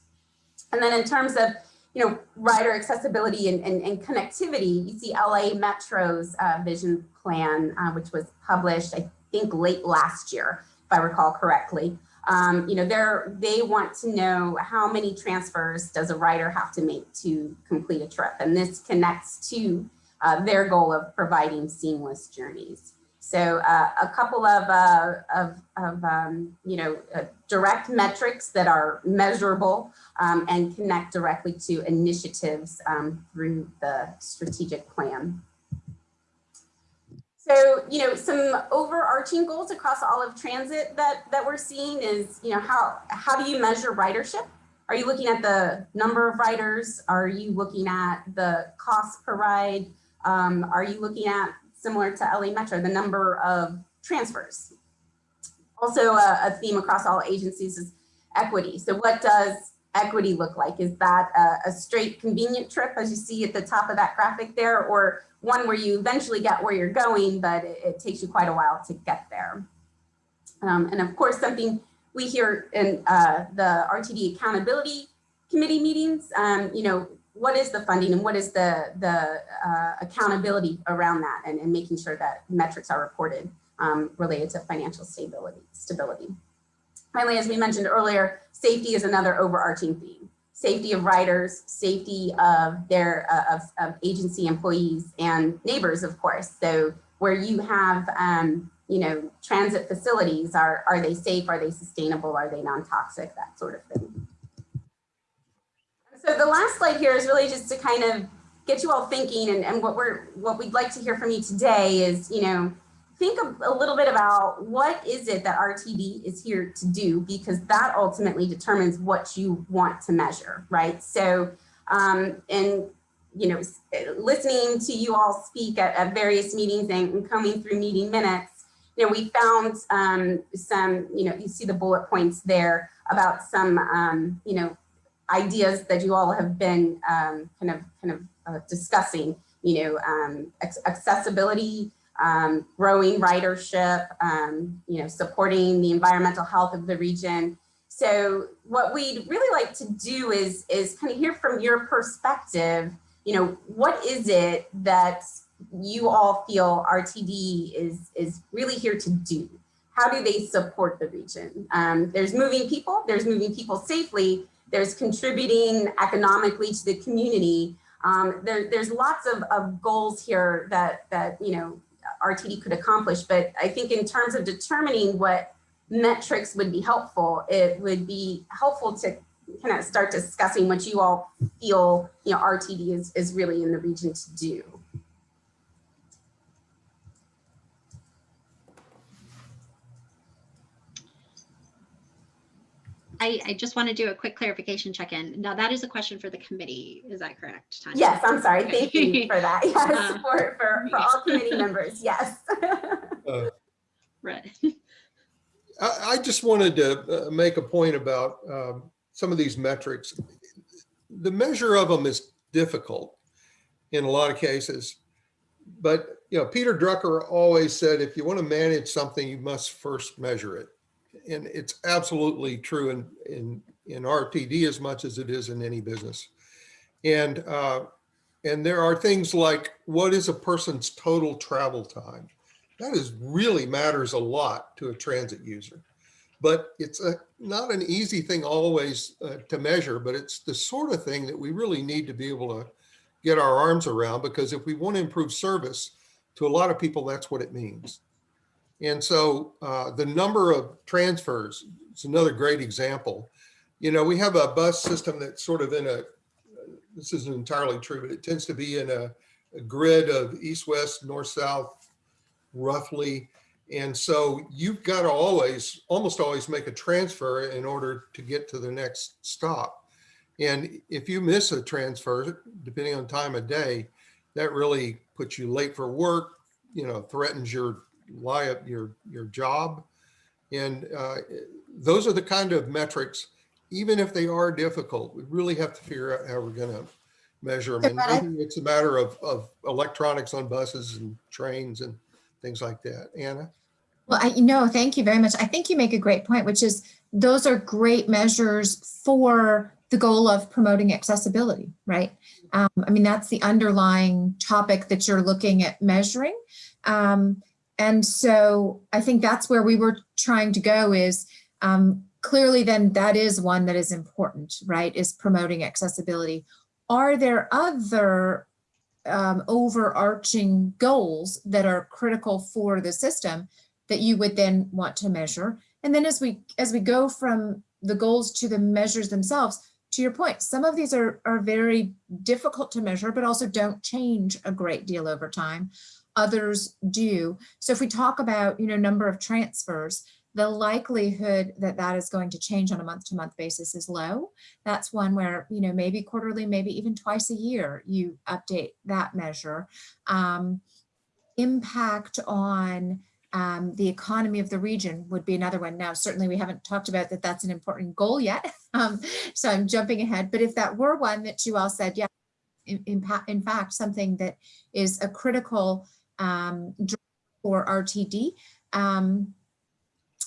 And then in terms of, you know, rider accessibility and, and, and connectivity, you see LA Metro's uh, vision plan, uh, which was published, I think late last year, if I recall correctly. Um, you know, they're, they want to know how many transfers does a rider have to make to complete a trip. And this connects to uh, their goal of providing seamless journeys. So uh, a couple of, uh, of, of um, you know, uh, direct metrics that are measurable um, and connect directly to initiatives um, through the strategic plan. So, you know, some overarching goals across all of transit that, that we're seeing is, you know, how, how do you measure ridership? Are you looking at the number of riders? Are you looking at the cost per ride? Um, are you looking at, similar to LA Metro, the number of transfers? Also a, a theme across all agencies is equity. So what does equity look like? Is that a, a straight convenient trip as you see at the top of that graphic there or one where you eventually get where you're going, but it, it takes you quite a while to get there. Um, and of course, something we hear in uh, the RTD accountability committee meetings, um, you know, what is the funding and what is the, the uh, accountability around that and, and making sure that metrics are reported um, related to financial stability, stability. Finally, as we mentioned earlier, safety is another overarching theme safety of riders, safety of their uh, of, of, agency employees and neighbors, of course. So where you have, um, you know, transit facilities, are, are they safe? Are they sustainable? Are they non-toxic? That sort of thing. So the last slide here is really just to kind of get you all thinking and, and what we're what we'd like to hear from you today is, you know, think a, a little bit about what is it that RTD is here to do, because that ultimately determines what you want to measure, right? So, um, and you know, listening to you all speak at, at various meetings and, coming through meeting minutes, you know, we found um, some, you know, you see the bullet points there about some, um, you know, ideas that you all have been um, kind of kind of uh, discussing, you know, um, accessibility, um, growing ridership, um, you know, supporting the environmental health of the region. So what we'd really like to do is, is kind of hear from your perspective, you know, what is it that you all feel RTD is, is really here to do? How do they support the region? Um, there's moving people, there's moving people safely, there's contributing economically to the community. Um, there, there's lots of, of goals here that, that, you know, RTD could accomplish. But I think in terms of determining what metrics would be helpful, it would be helpful to kind of start discussing what you all feel, you know, RTD is, is really in the region to do. I, I, just want to do a quick clarification check-in. Now that is a question for the committee. Is that correct, Tanya? Yes, I'm sorry. Okay. Thank you for that. *laughs* Yes, uh, for, for, for all *laughs* committee members. Yes. *laughs* uh, right. I, I, just wanted to uh, make a point about um, some of these metrics. The measure of them is difficult in a lot of cases, but you know, Peter Drucker always said, if you want to manage something, you must first measure it and it's absolutely true in, in, in RTD as much as it is in any business. And, uh, and there are things like what is a person's total travel time? That is really matters a lot to a transit user. But it's a, not an easy thing always uh, to measure, but it's the sort of thing that we really need to be able to get our arms around because if we want to improve service to a lot of people, that's what it means. And so uh, the number of transfers is another great example. You know, we have a bus system that's sort of in a, this isn't entirely true, but it tends to be in a, a grid of east, west, north, south, roughly. And so you've got to always, almost always make a transfer in order to get to the next stop. And if you miss a transfer, depending on time of day, that really puts you late for work, you know, threatens your lie up your your job. And uh, those are the kind of metrics even if they are difficult we really have to figure out how we're going to measure them and maybe it's a matter of, of electronics on buses and trains and things like that. Anna? Well i you know thank you very much. I think you make a great point which is those are great measures for the goal of promoting accessibility right? Um, i mean that's the underlying topic that you're looking at measuring. Um, and so I think that's where we were trying to go is um, clearly then that is one that is important, right, is promoting accessibility. Are there other um, overarching goals that are critical for the system that you would then want to measure. And then as we as we go from the goals to the measures themselves, to your point, some of these are, are very difficult to measure, but also don't change a great deal over time. Others do. So if we talk about, you know, number of transfers, the likelihood that that is going to change on a month to month basis is low. That's one where, you know, maybe quarterly, maybe even twice a year, you update that measure. Um, impact on um, the economy of the region would be another one. Now, certainly we haven't talked about that that's an important goal yet. *laughs* Um, so I'm jumping ahead, but if that were one that you all said, yeah, in, in, in fact, something that is a critical um, for RTD, um,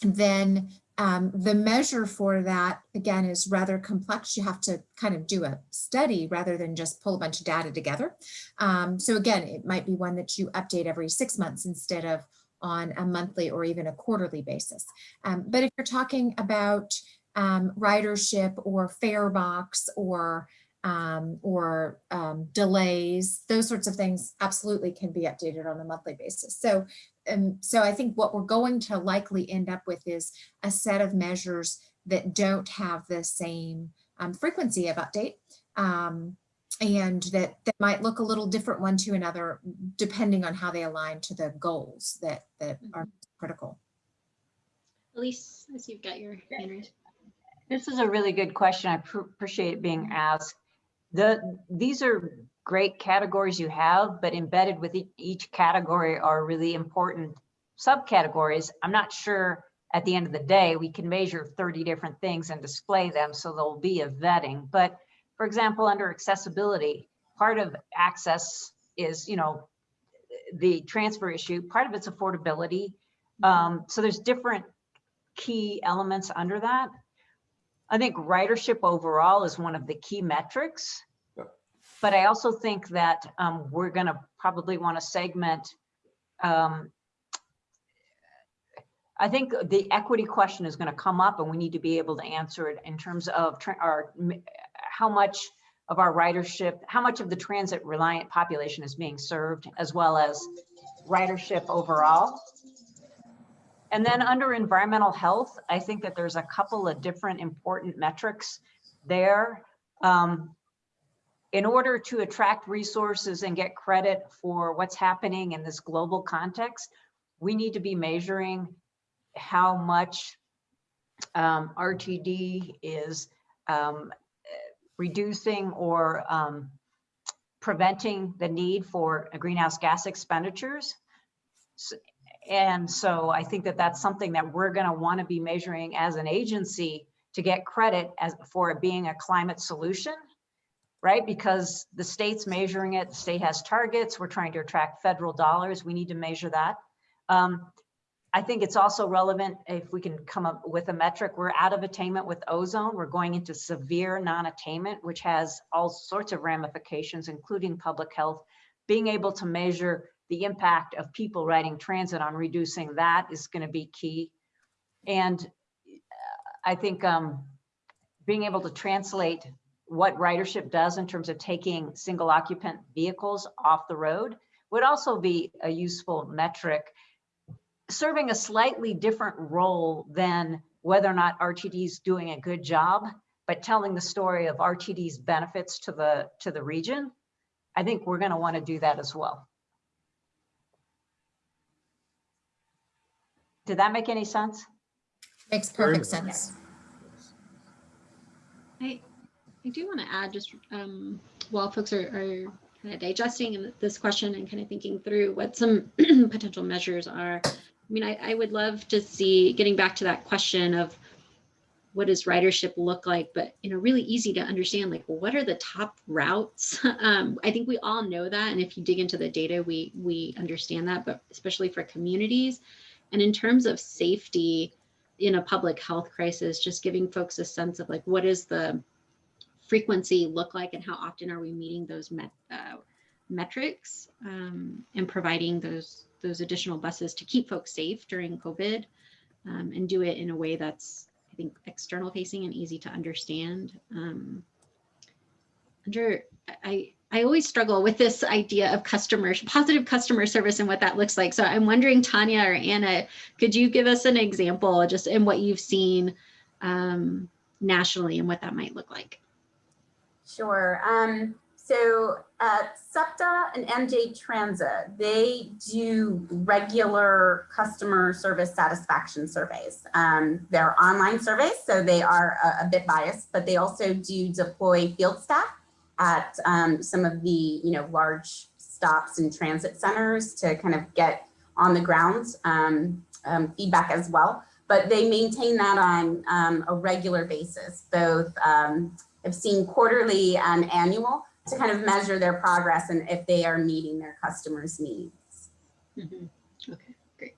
then um, the measure for that, again, is rather complex. You have to kind of do a study rather than just pull a bunch of data together. Um, so again, it might be one that you update every six months instead of on a monthly or even a quarterly basis. Um, but if you're talking about um, ridership or fare box or um, or um, delays, those sorts of things absolutely can be updated on a monthly basis. So, um, so I think what we're going to likely end up with is a set of measures that don't have the same um, frequency of update um, and that, that might look a little different one to another depending on how they align to the goals that, that are critical. Elise, I see you've got your hand raised. This is a really good question. I pr- appreciate it being asked. The, these are great categories you have, but embedded with each category are really important subcategories. I'm not sure at the end of the day, we can measure 30 different things and display them, so there'll be a vetting. But for example, under accessibility, part of access is, you know, the transfer issue, part of it's affordability. Um, so there's different key elements under that. I think ridership overall is one of the key metrics. But I also think that um, we're going to probably want to segment. Um, I think the equity question is going to come up and we need to be able to answer it in terms of our how much of our ridership, how much of the transit reliant population is being served, as well as ridership overall. And then under environmental health, I think that there's a couple of different important metrics there. Um, in order to attract resources and get credit for what's happening in this global context, we need to be measuring how much um, RTD is um, reducing or um, preventing the need for greenhouse gas expenditures. So, and so I think that that's something that we're going to want to be measuring as an agency to get credit as for it being a climate solution, right? Because the state's measuring it, the state has targets, we're trying to attract federal dollars, we need to measure that. Um, I think it's also relevant if we can come up with a metric. We're out of attainment with ozone. We're going into severe non-attainment, which has all sorts of ramifications, including public health. Being able to measure the impact of people riding transit on reducing that is going to be key. And I think um, being able to translate what ridership does in terms of taking single occupant vehicles off the road would also be a useful metric serving a slightly different role than whether or not RTD is doing a good job, but telling the story of RTD's benefits to the to the region. I think we're going to want to do that as well. Did that make any sense? Makes perfect sense. I I do want to add just um, while folks are, are kind of digesting this question and kind of thinking through what some *clears throat* potential measures are. I mean, I, I would love to see getting back to that question of what does ridership look like, but you know, really easy to understand. Like, well, what are the top routes? *laughs* Um, I think we all know that, and if you dig into the data, we we understand that. But especially for communities, and in terms of safety in a public health crisis, just giving folks a sense of like what is the frequency look like, and how often are we meeting those met, uh, metrics um, and providing those those additional buses to keep folks safe during COVID um, and do it in a way that's, I think, external facing and easy to understand. Um, under, I, I always struggle with this idea of customer positive customer service and what that looks like. So I'm wondering, Tanya or Anna, could you give us an example just in what you've seen um, nationally and what that might look like? Sure. Um, so at SEPTA and NJ Transit, they do regular customer service satisfaction surveys. Um, they're online surveys, so they are a, a, bit biased, but they also do deploy field staff at um, some of the you know large stops and transit centers to kind of get on the ground um, um, feedback as well. But they maintain that on um, a regular basis, both um, I've seen quarterly and annual to kind of measure their progress and if they are meeting their customers' needs. Mm -hmm. Okay, great.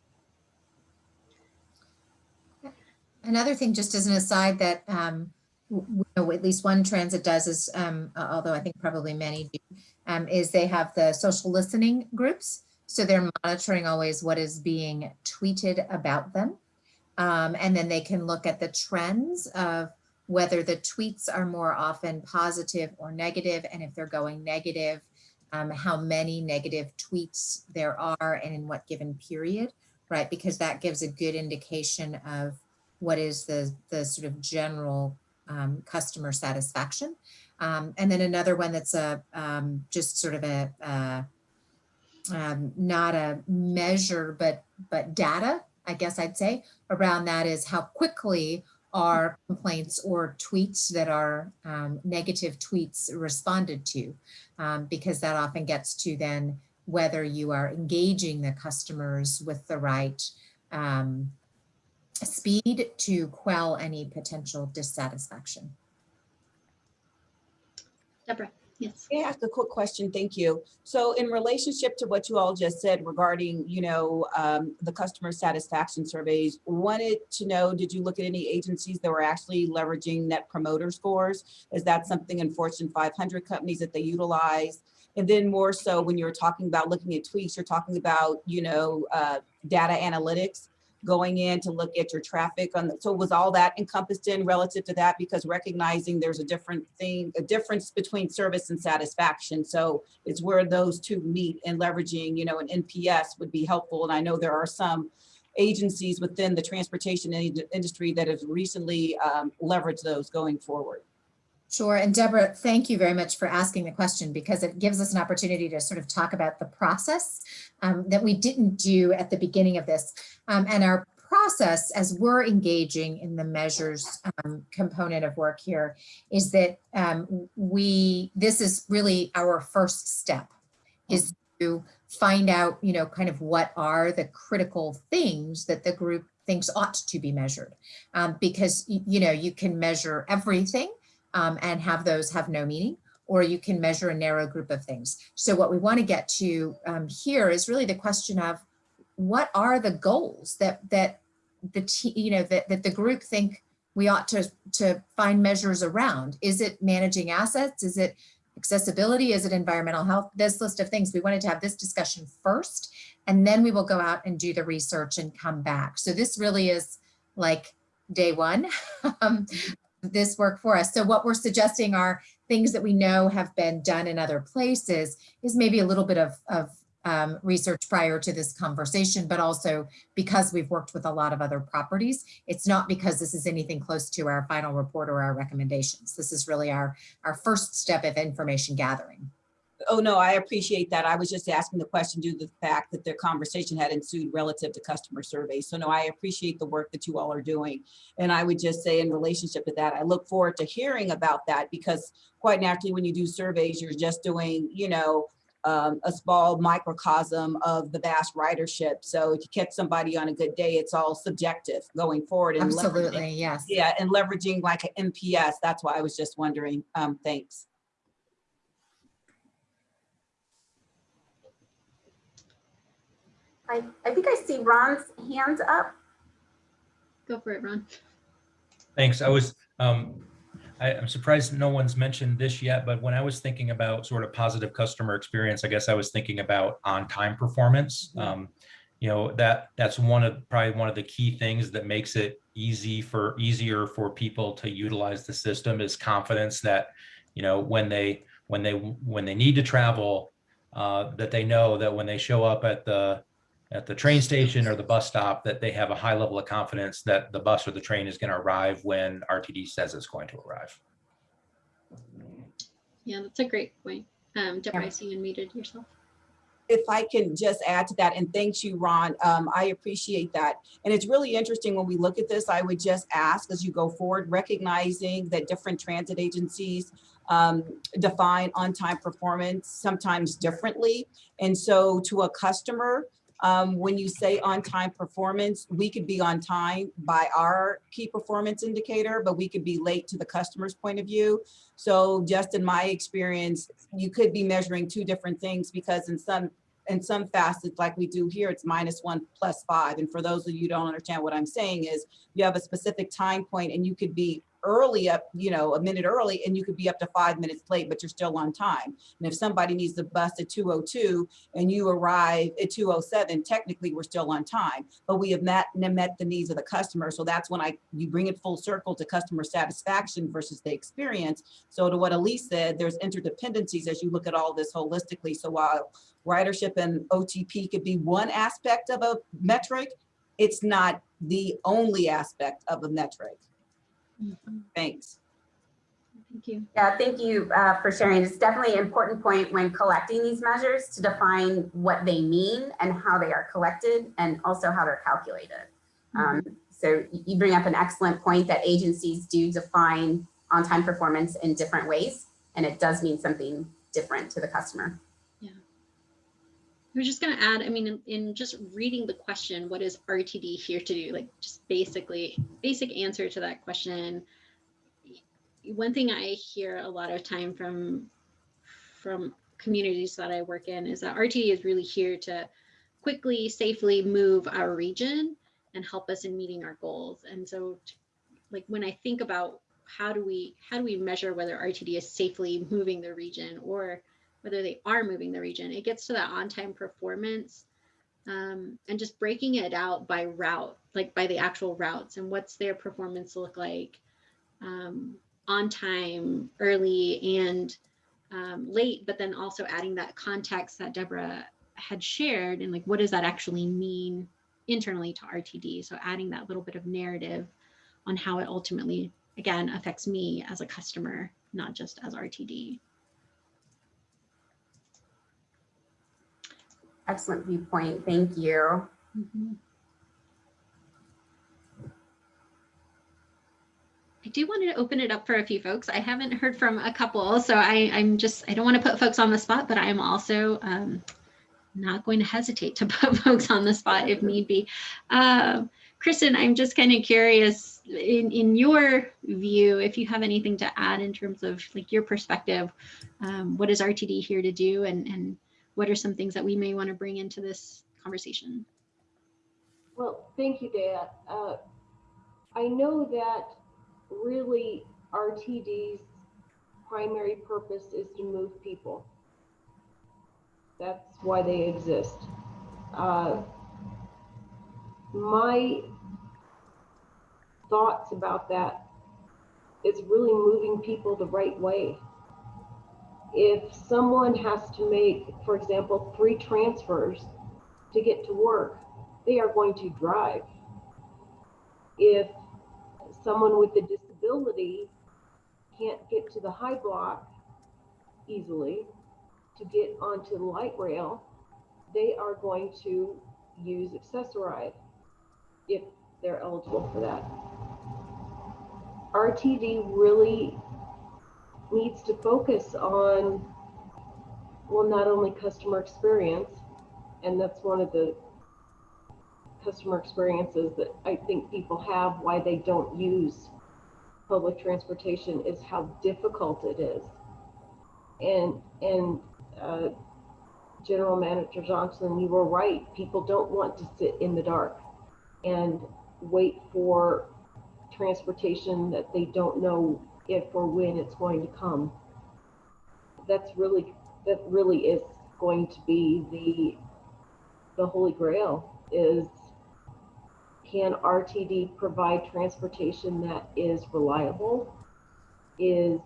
Another thing, just as an aside, that um, you know, at least one transit does is, um, although I think probably many do, um, is they have the social listening groups. So they're monitoring always what is being tweeted about them. Um, and then they can look at the trends of whether the tweets are more often positive or negative, and if they're going negative, um, how many negative tweets there are and in what given period, right? Because that gives a good indication of what is the, the sort of general um, customer satisfaction. Um, and then another one that's a um, just sort of a, uh, not a measure, but, but data, I guess I'd say, around that is how quickly are complaints or tweets that are um, negative tweets responded to, um, because that often gets to then whether you are engaging the customers with the right um, speed to quell any potential dissatisfaction. Debra. Yes. I ask a quick question? Thank you. So in relationship to what you all just said regarding, you know, um, the customer satisfaction surveys, wanted to know, did you look at any agencies that were actually leveraging net promoter scores? Is that something in Fortune 500 companies that they utilize? And then more so when you're talking about looking at tweets, you're talking about, you know, uh, data analytics going in to look at your traffic on the, so was all that encompassed in relative to that? Because recognizing there's a different thing a difference between service and satisfaction. So it's where those two meet and leveraging you know an nps would be helpful. And i know there are some agencies within the transportation industry that have recently um, leveraged those going forward. Sure. And Debra, thank you very much for asking the question because it gives us an opportunity to sort of talk about the process um, that we didn't do at the beginning of this. Um, and our process as we're engaging in the measures um, component of work here is that um, we, this is really our first step is to find out, you know, kind of what are the critical things that the group thinks ought to be measured. Um, because, you know, you can measure everything um, and have those have no meaning, or you can measure a narrow group of things. So what we want to get to um, here is really the question of what are the goals that that the you know that, that the group think we ought to to find measures around. Is it managing assets? Is it accessibility? Is it environmental health? This list of things. We wanted to have this discussion first, and then we will go out and do the research and come back. So this really is like day one *laughs* um, this work for us. So what we're suggesting are things that we know have been done in other places is maybe a little bit of, of um, research prior to this conversation, but also because we've worked with a lot of other properties. It's not because this is anything close to our final report or our recommendations. This is really our, our first step of information gathering. Oh, no, I appreciate that. I was just asking the question due to the fact that the conversation had ensued relative to customer surveys. So no, I appreciate the work that you all are doing. And I would just say in relationship to that, I look forward to hearing about that because quite naturally, when you do surveys, you're just doing, you know, um, a small microcosm of the vast ridership. So if you catch somebody on a good day, it's all subjective going forward. And Absolutely, yes. Yeah, and leveraging like an NPS. That's why I was just wondering. Um, thanks. I, I think I see Ron's hands up. Go for it, Ron. Thanks. I was, um, I, am surprised no one's mentioned this yet, but when I was thinking about sort of positive customer experience, I guess I was thinking about on-time performance. Mm-hmm. Um, you know, that that's one of probably one of the key things that makes it easy for easier for people to utilize the system is confidence that, you know, when they when they, when they need to travel, uh, that they know that when they show up at the, at the train station or the bus stop, that they have a high level of confidence that the bus or the train is going to arrive when RTD says it's going to arrive. Yeah, that's a great point. Um, Debra, I see you unmuted yourself. if I can just add to that, and thanks you, Ron, um, I appreciate that. And it's really interesting when we look at this, I would just ask as you go forward, recognizing that different transit agencies um, define on-time performance sometimes differently. And so to a customer, um, when you say on-time performance, we could be on time by our key performance indicator, but we could be late to the customer's point of view. So just in my experience, you could be measuring two different things because in some in some facets like we do here, it's minus one plus five. And for those of you who don't understand what I'm saying is you have a specific time point and you could be early up, you know, a minute early and you could be up to five minutes late, but you're still on time. And if somebody needs the bus at 202 and you arrive at 207, technically we're still on time, but we have met, met the needs of the customer. So that's when I, you bring it full circle to customer satisfaction versus the experience. So to what Elise said, there's interdependencies as you look at all this holistically. So while ridership and OTP could be one aspect of a metric, it's not the only aspect of a metric. Thanks. Thank you. Yeah, thank you uh, for sharing. It's definitely an important point when collecting these measures to define what they mean and how they are collected and also how they're calculated. Um, so you bring up an excellent point that agencies do define on-time performance in different ways, and it does mean something different to the customer. I was just going to add, I mean, in, in just reading the question, what is RTD here to do? Like just basically, basic answer to that question. One thing I hear a lot of time from from communities that I work in is that RTD is really here to quickly, safely move our region and help us in meeting our goals. And so like when I think about how do we how do we measure whether RTD is safely moving the region or whether they are moving the region. It gets to that on-time performance um, and just breaking it out by route, like by the actual routes and what's their performance look like um, on time, early, and um, late, but then also adding that context that Debra had shared and like what does that actually mean internally to RTD? So adding that little bit of narrative on how it ultimately, again, affects me as a customer, not just as RTD. Excellent viewpoint. Thank you. Mhm. I do want to open it up for a few folks. I haven't heard from a couple, so I, I'm just, I don't want to put folks on the spot, but I am also um, not going to hesitate to *laughs* put folks on the spot if need be. Um, Kristen, I'm just kind of curious, in, in your view, if you have anything to add in terms of like your perspective, um, what is RTD here to do and, and what are some things that we may want to bring into this conversation? Well, thank you, Dea. Uh, I know that really RTD's primary purpose is to move people. That's why they exist. Uh, my thoughts about that is really moving people the right way. If someone has to make, for example, three transfers to get to work, they are going to drive. If someone with a disability can't get to the high block easily to get onto the light rail, they are going to use Access-a-Ride if they're eligible for that. RTD really needs to focus on, well, not only customer experience, and that's one of the customer experiences that I think people have why they don't use public transportation is how difficult it is. And and uh, General Manager Johnson, you were right. People don't want to sit in the dark and wait for transportation that they don't know if or when it's going to come. That's really that really is going to be the the holy grail is can RTD provide transportation that is reliable, is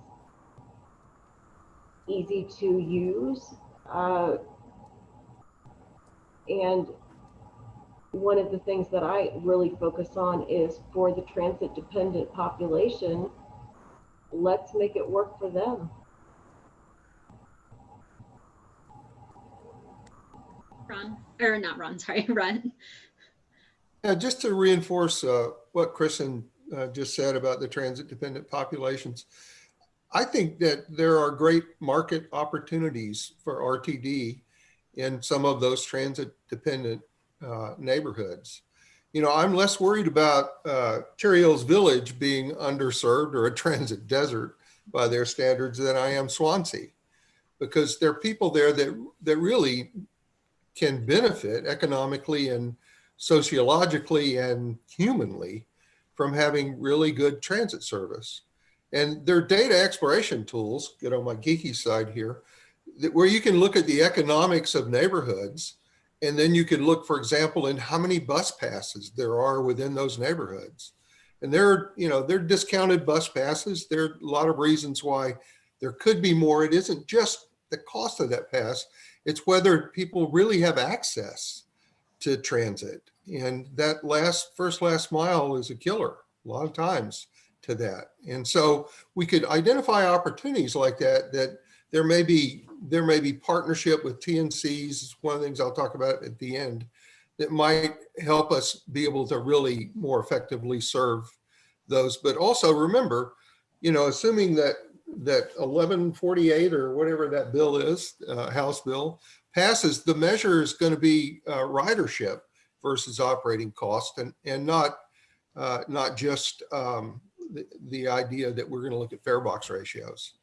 easy to use. Uh, and one of the things that I really focus on is for the transit dependent population, let's make it work for them. Ron, or not Ron, sorry, *laughs* Ron. Yeah, just to reinforce uh, what Kristen uh, just said about the transit dependent populations. I think that there are great market opportunities for RTD in some of those transit dependent uh, neighborhoods. You know, I'm less worried about uh, Cherry Hills Village being underserved or a *laughs* transit desert by their standards than I am Swansea, because there are people there that that really can benefit economically and sociologically and humanly from having really good transit service. And their data exploration tools, get on my geeky side here, that where you can look at the economics of neighborhoods and then you could look, for example, in how many bus passes there are within those neighborhoods. And there, are, you know, they're discounted bus passes. There are a lot of reasons why there could be more. It isn't just the cost of that pass. It's whether people really have access to transit. And that last, first last mile is a killer a lot of times to that. And so we could identify opportunities like that, that there may be there may be partnership with TNCs, is one of the things I'll talk about at the end, that might help us be able to really more effectively serve those. But also remember, you know, assuming that that 1148 or whatever that bill is, uh, House bill, passes, the measure is going to be uh, ridership versus operating cost and, and not, uh, not just um, the, the idea that we're going to look at fare box ratios.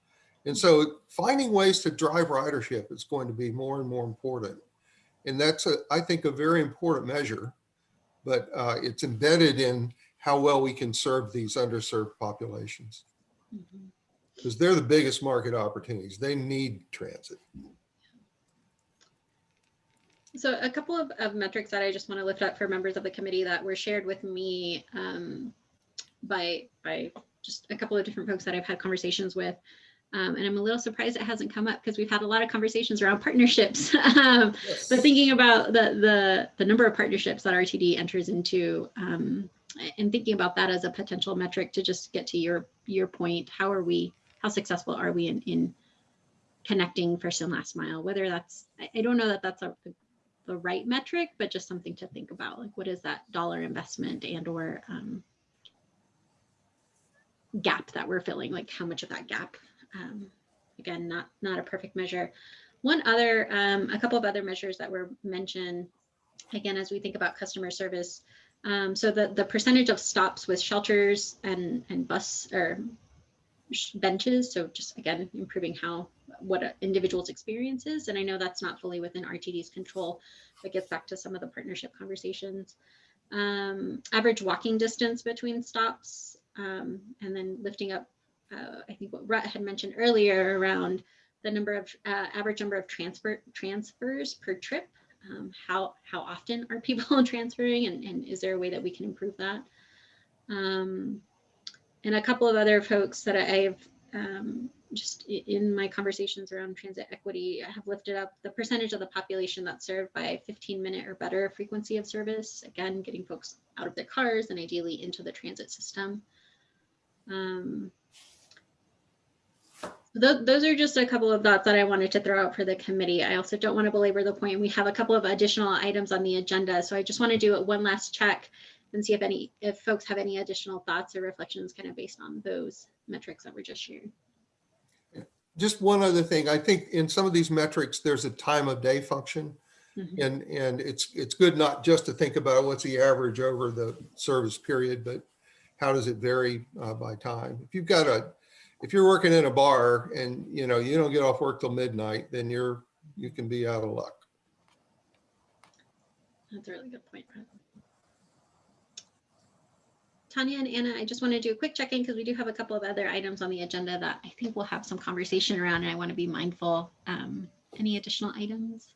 And so finding ways to drive ridership is going to be more and more important. And that's, a, I think, a very important measure, but uh, it's embedded in how well we can serve these underserved populations. Because they're the biggest market opportunities. They need transit. So a couple of, of metrics that I just want to lift up for members of the committee that were shared with me um, by, by just a couple of different folks that I've had conversations with. Um, and I'm a little surprised it hasn't come up because we've had a lot of conversations around *laughs* partnerships. um, Yes. But thinking about the, the, the number of partnerships that RTD enters into um, and thinking about that as a potential metric to just get to your, your point, how are we, how successful are we in, in connecting first and last mile, whether that's, I, I don't know that that's a, the right metric, but just something to think about. Like what is that dollar investment and or um, gap that we're filling? Like how much of that gap? Um, again, not not a perfect measure. One other, um, a couple of other measures that were mentioned, again, as we think about customer service. Um, so the the percentage of stops with shelters and and bus or benches. So just again, improving how what individual's experience is. And I know that's not fully within RTD's control, but gets back to some of the partnership conversations. Um, average walking distance between stops, um, and then lifting up, uh, I think what Rhett had mentioned earlier around the number of uh, average number of transfer transfers per trip. Um, how how often are people *laughs* transferring, and, and is there a way that we can improve that? Um, and a couple of other folks that I- I've um, just in my conversations around transit equity, I have lifted up the percentage of the population that's served by 15 minute or better frequency of service. Again, getting folks out of their cars and ideally into the transit system. Um, Th- those are just a couple of thoughts that I wanted to throw out for the committee. I also don't want to belabor the point. We have a couple of additional items on the agenda, so I just want to do one last check and see if any, if folks have any additional thoughts or reflections kind of based on those metrics that were just shared. Just one other thing, I think in some of these metrics, there's a time of day function. Mhm. And, and it's, it's good not just to think about what's the average over the service period, but how does it vary uh, by time? If you've got a, if you're working in a bar and, you know, you don't get off work till midnight, then you're, you can be out of luck. That's a really good point. Brett. Tanya and Anna, I just want to do a quick check-in because we do have a couple of other items on the agenda that I think we'll have some conversation around and I want to be mindful. Um, any additional items?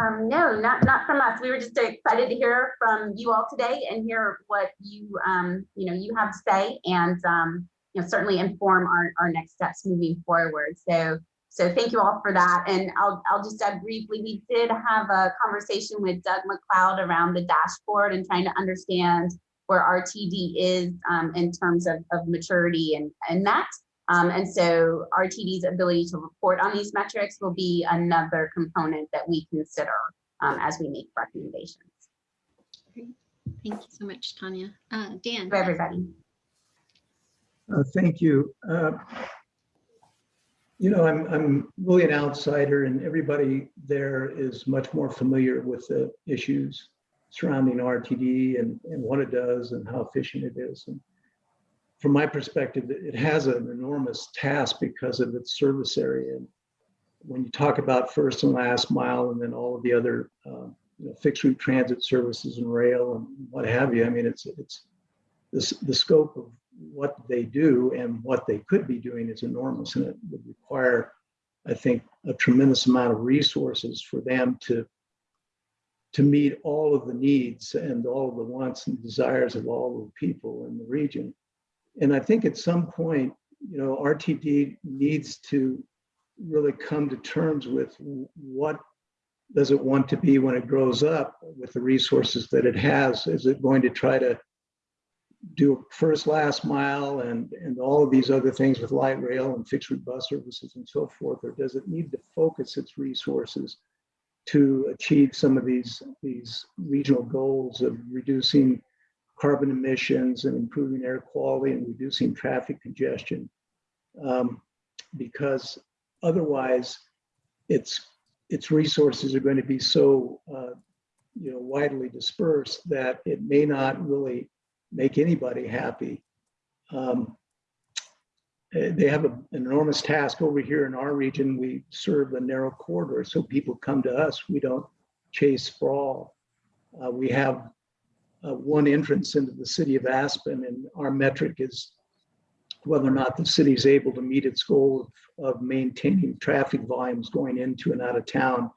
Um, no, not, not from us. We were just excited to hear from you all today and hear what you, um, you know, you have to say. And, um, you know, certainly inform our, our next steps moving forward. So, so thank you all for that. And I'll, I'll just add briefly, we did have a conversation with Doug MacLeod around the dashboard and trying to understand where RTD is um, in terms of, of maturity and, and that. Um, and so RTD's ability to report on these metrics will be another component that we consider um, as we make recommendations. Great. Thank you so much, Tanya. Uh, Dan. To everybody. Uh, Thank you. Uh, You know, I'm, I'm really an outsider and everybody there is much more familiar with the issues surrounding RTD and, and what it does and how efficient it is. And From my perspective, it has an enormous task because of its service area. And When you talk about first and last mile and then all of the other uh, you know, fixed route transit services and rail and what have you, I mean, it's, it's, this, the scope of what they do and what they could be doing is enormous and it would require, I think, a tremendous amount of resources for them to to meet all of the needs and all of the wants and desires of all the people in the region. And I think at some point, you know, RTD needs to really come to terms with what does it want to be when it grows up with the resources that it has? Is it going to try to do first last mile and and all of these other things with light rail and fixed route bus services and so forth or does it need to focus its resources to achieve some of these these regional goals of reducing carbon emissions and improving air quality and reducing traffic congestion? Um, because otherwise its its resources are going to be so uh, you know widely dispersed that it may not really make anybody happy. Um, they have a, an enormous task over here in our region. We serve a narrow corridor, so people come to us. We don't chase sprawl. Uh, we have uh, one entrance into the city of Aspen, and our metric is whether or not the city is able to meet its goal of, of maintaining traffic volumes going into and out of town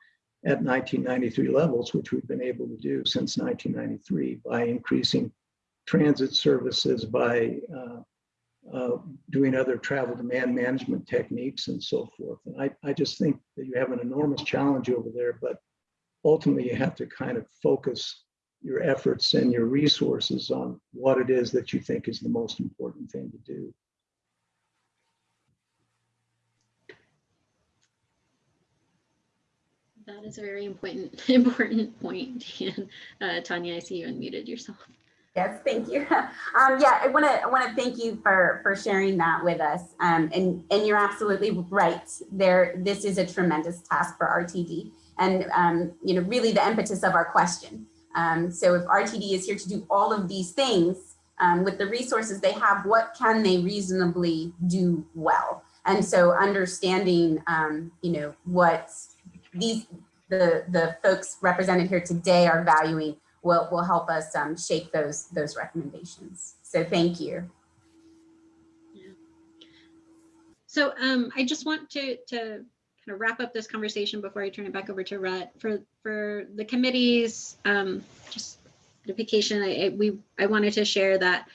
at 1993 levels, which we've been able to do since 1993 by increasing transit services by uh, uh, doing other travel demand management techniques and so forth. And I, I just think that you have an enormous challenge over there, but ultimately you have to kind of focus your efforts and your resources on what it is that you think is the most important thing to do. That is a very important *laughs* important point. Dan. Uh, Tanya, I see you unmuted yourself. Yes, thank you. *laughs* Um, yeah, I want to I want to thank you for for sharing that with us. Um, and and you're absolutely right. There, this is a tremendous task for RTD, and um, you know, really the impetus of our question. Um, so if RTD is here to do all of these things um, with the resources they have, what can they reasonably do well? And so understanding, um, you know, what these the the folks represented here today are valuing will, will help us um, shape those, those recommendations. So thank you. So um, I just want to, to kind of wrap up this conversation before I turn it back over to Rhett for, for the committees, um, just notification, I, I, we, I wanted to share that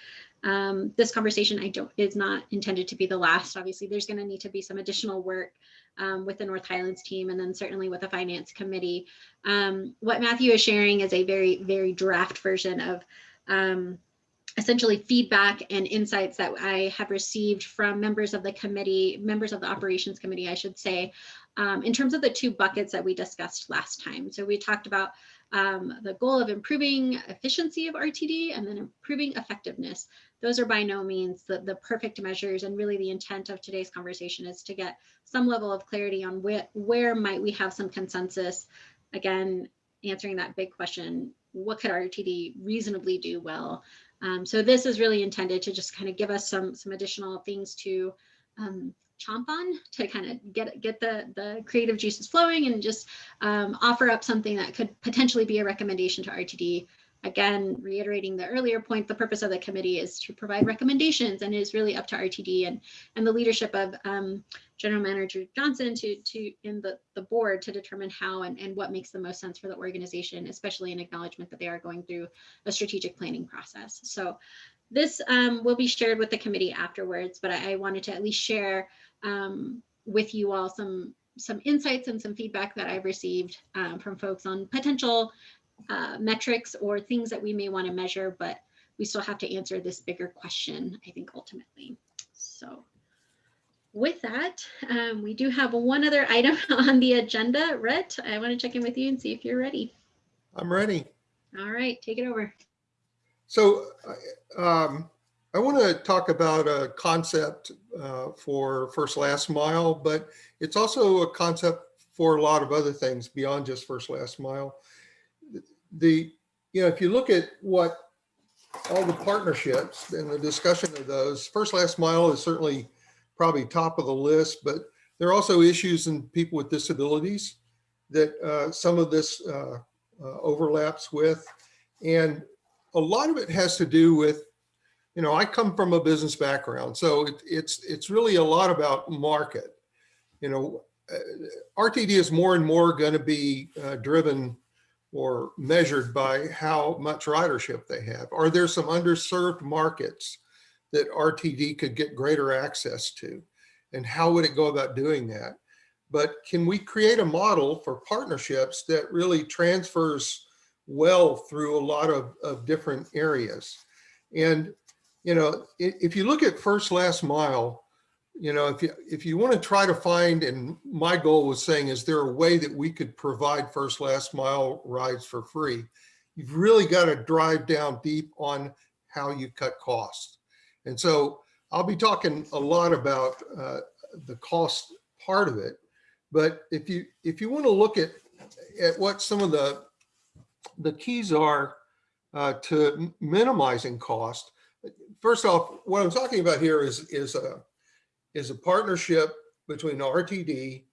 um, this conversation I don't is not intended to be the last. Obviously, there's going to need to be some additional work um, with the North Highlands team and then certainly with the finance committee. Um, what Matthew is sharing is a very, very draft version of um, essentially feedback and insights that I have received from members of the committee, members of the operations committee, I should say, um, in terms of the two buckets that we discussed last time. So we talked about um, the goal of improving efficiency of RTD and then improving effectiveness. Those are by no means the, the perfect measures and really the intent of today's conversation is to get some level of clarity on where, where might we have some consensus. Again, answering that big question, what could RTD reasonably do well? Um, so this is really intended to just kind of give us some, some additional things to um, chomp on to kind of get get the the creative juices flowing and just um, offer up something that could potentially be a recommendation to RTD Again, reiterating the earlier point, the purpose of the committee is to provide recommendations and it is really up to RTD and, and the leadership of um, General Manager Johnson to, to in the, the board to determine how and, and what makes the most sense for the organization, especially in acknowledgement that they are going through a strategic planning process. So this um, will be shared with the committee afterwards, but I, I wanted to at least share um, with you all some some insights and some feedback that I've received um, from folks on potential uh, metrics or things that we may want to measure, but we still have to answer this bigger question, I think, ultimately. So with that, um, we do have one other item *laughs* on the agenda. Rhett, I want to check in with you and see if you're ready. I'm ready. All right, take it over. So um, I want to talk about a concept uh, for first last mile, but it's also a concept for a lot of other things beyond just first last mile. The, you know, if you look at what all the partnerships and the discussion of those, first last mile is certainly probably top of the list, but there are also issues in people with disabilities that uh, some of this uh, uh, overlaps with. And a lot of it has to do with, you know, I come from a business background, so it, it's it's really a lot about market. You know, uh, RTD is more and more going to be uh, driven or measured by how much ridership they have. Are there some underserved markets that RTD could get greater access to? And how would it go about doing that? But can we create a model for partnerships that really transfers well through a lot of, of different areas? And, you know, if you look at first last mile, you know, if you if you want to try to find, and my goal was saying, is there a way that we could provide first last mile rides for free? You've really got to drive down deep on how you cut costs. And so I'll be talking a lot about uh, the cost part of it. But if you if you want to look at at what some of the the keys are uh, to minimizing cost, first off, what I'm talking about here is is a is a partnership between RTD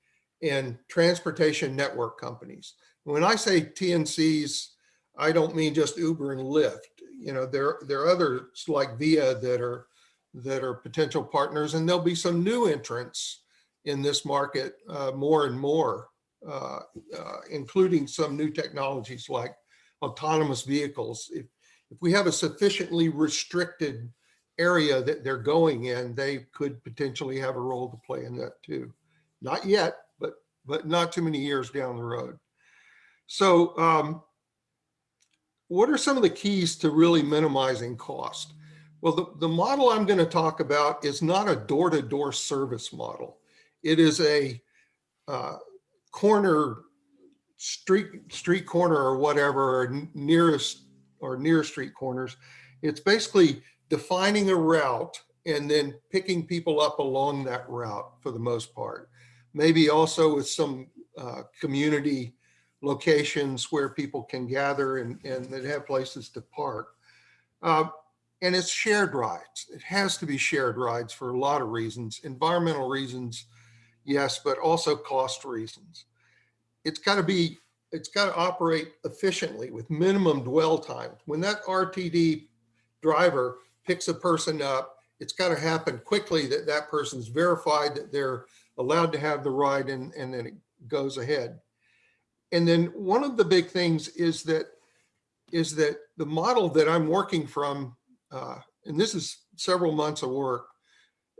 and transportation network companies. When I say TNCs, I don't mean just Uber and Lyft. You know, there, there are others like Via that are that are potential partners, and there'll be some new entrants in this market uh, more and more, uh, uh, including some new technologies like autonomous vehicles. If, if we have a sufficiently restricted area that they're going in, they could potentially have a role to play in that too. Not yet, but but not too many years down the road. So um, what are some of the keys to really minimizing cost? Well, the, the model I'm going to talk about is not a door-to-door -door service model. It is a uh, corner street street corner or whatever, or nearest or near street corners. It's basically defining a route and then picking people up along that route for the most part. Maybe also with some uh, community locations where people can gather and, and that have places to park. Uh, and it's shared rides. It has to be shared rides for a lot of reasons, environmental reasons, yes, but also cost reasons. It's got to be, it's got to operate efficiently with minimum dwell time. When that RTD driver picks a person up, it's got to happen quickly that that person's verified that they're allowed to have the ride and, and then it goes ahead. And then one of the big things is that is that the model that I'm working from, uh, and this is several months of work,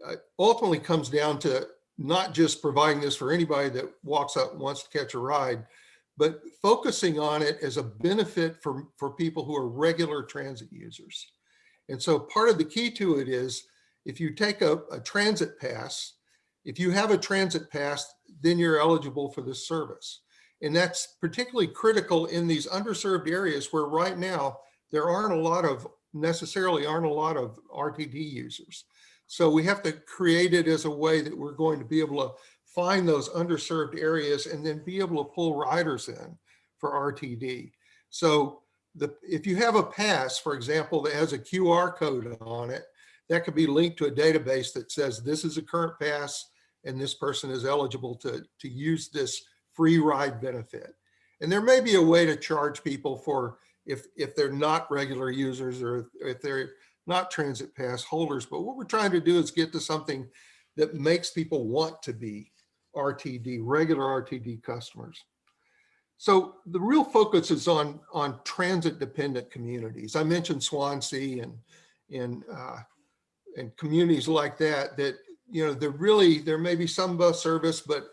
uh, ultimately comes down to not just providing this for anybody that walks up and wants to catch a ride, but focusing on it as a benefit for, for people who are regular transit users. And so part of the key to it is if you take a, a transit pass, if you have a transit pass, then you're eligible for this service. And that's particularly critical in these underserved areas where right now there aren't a lot of necessarily aren't a lot of RTD users. So we have to create it as a way that we're going to be able to find those underserved areas and then be able to pull riders in for RTD. So the, if you have a pass, for example, that has a QR code on it, that could be linked to a database that says this is a current pass and this person is eligible to, to use this free ride benefit. And there may be a way to charge people for if, if they're not regular users or if they're not transit pass holders. But what we're trying to do is get to something that makes people want to be RTD, regular RTD customers. So the real focus is on, on transit dependent communities. I mentioned Swansea and, in, uh, in communities like that, that, you know, there really, there may be some bus service, but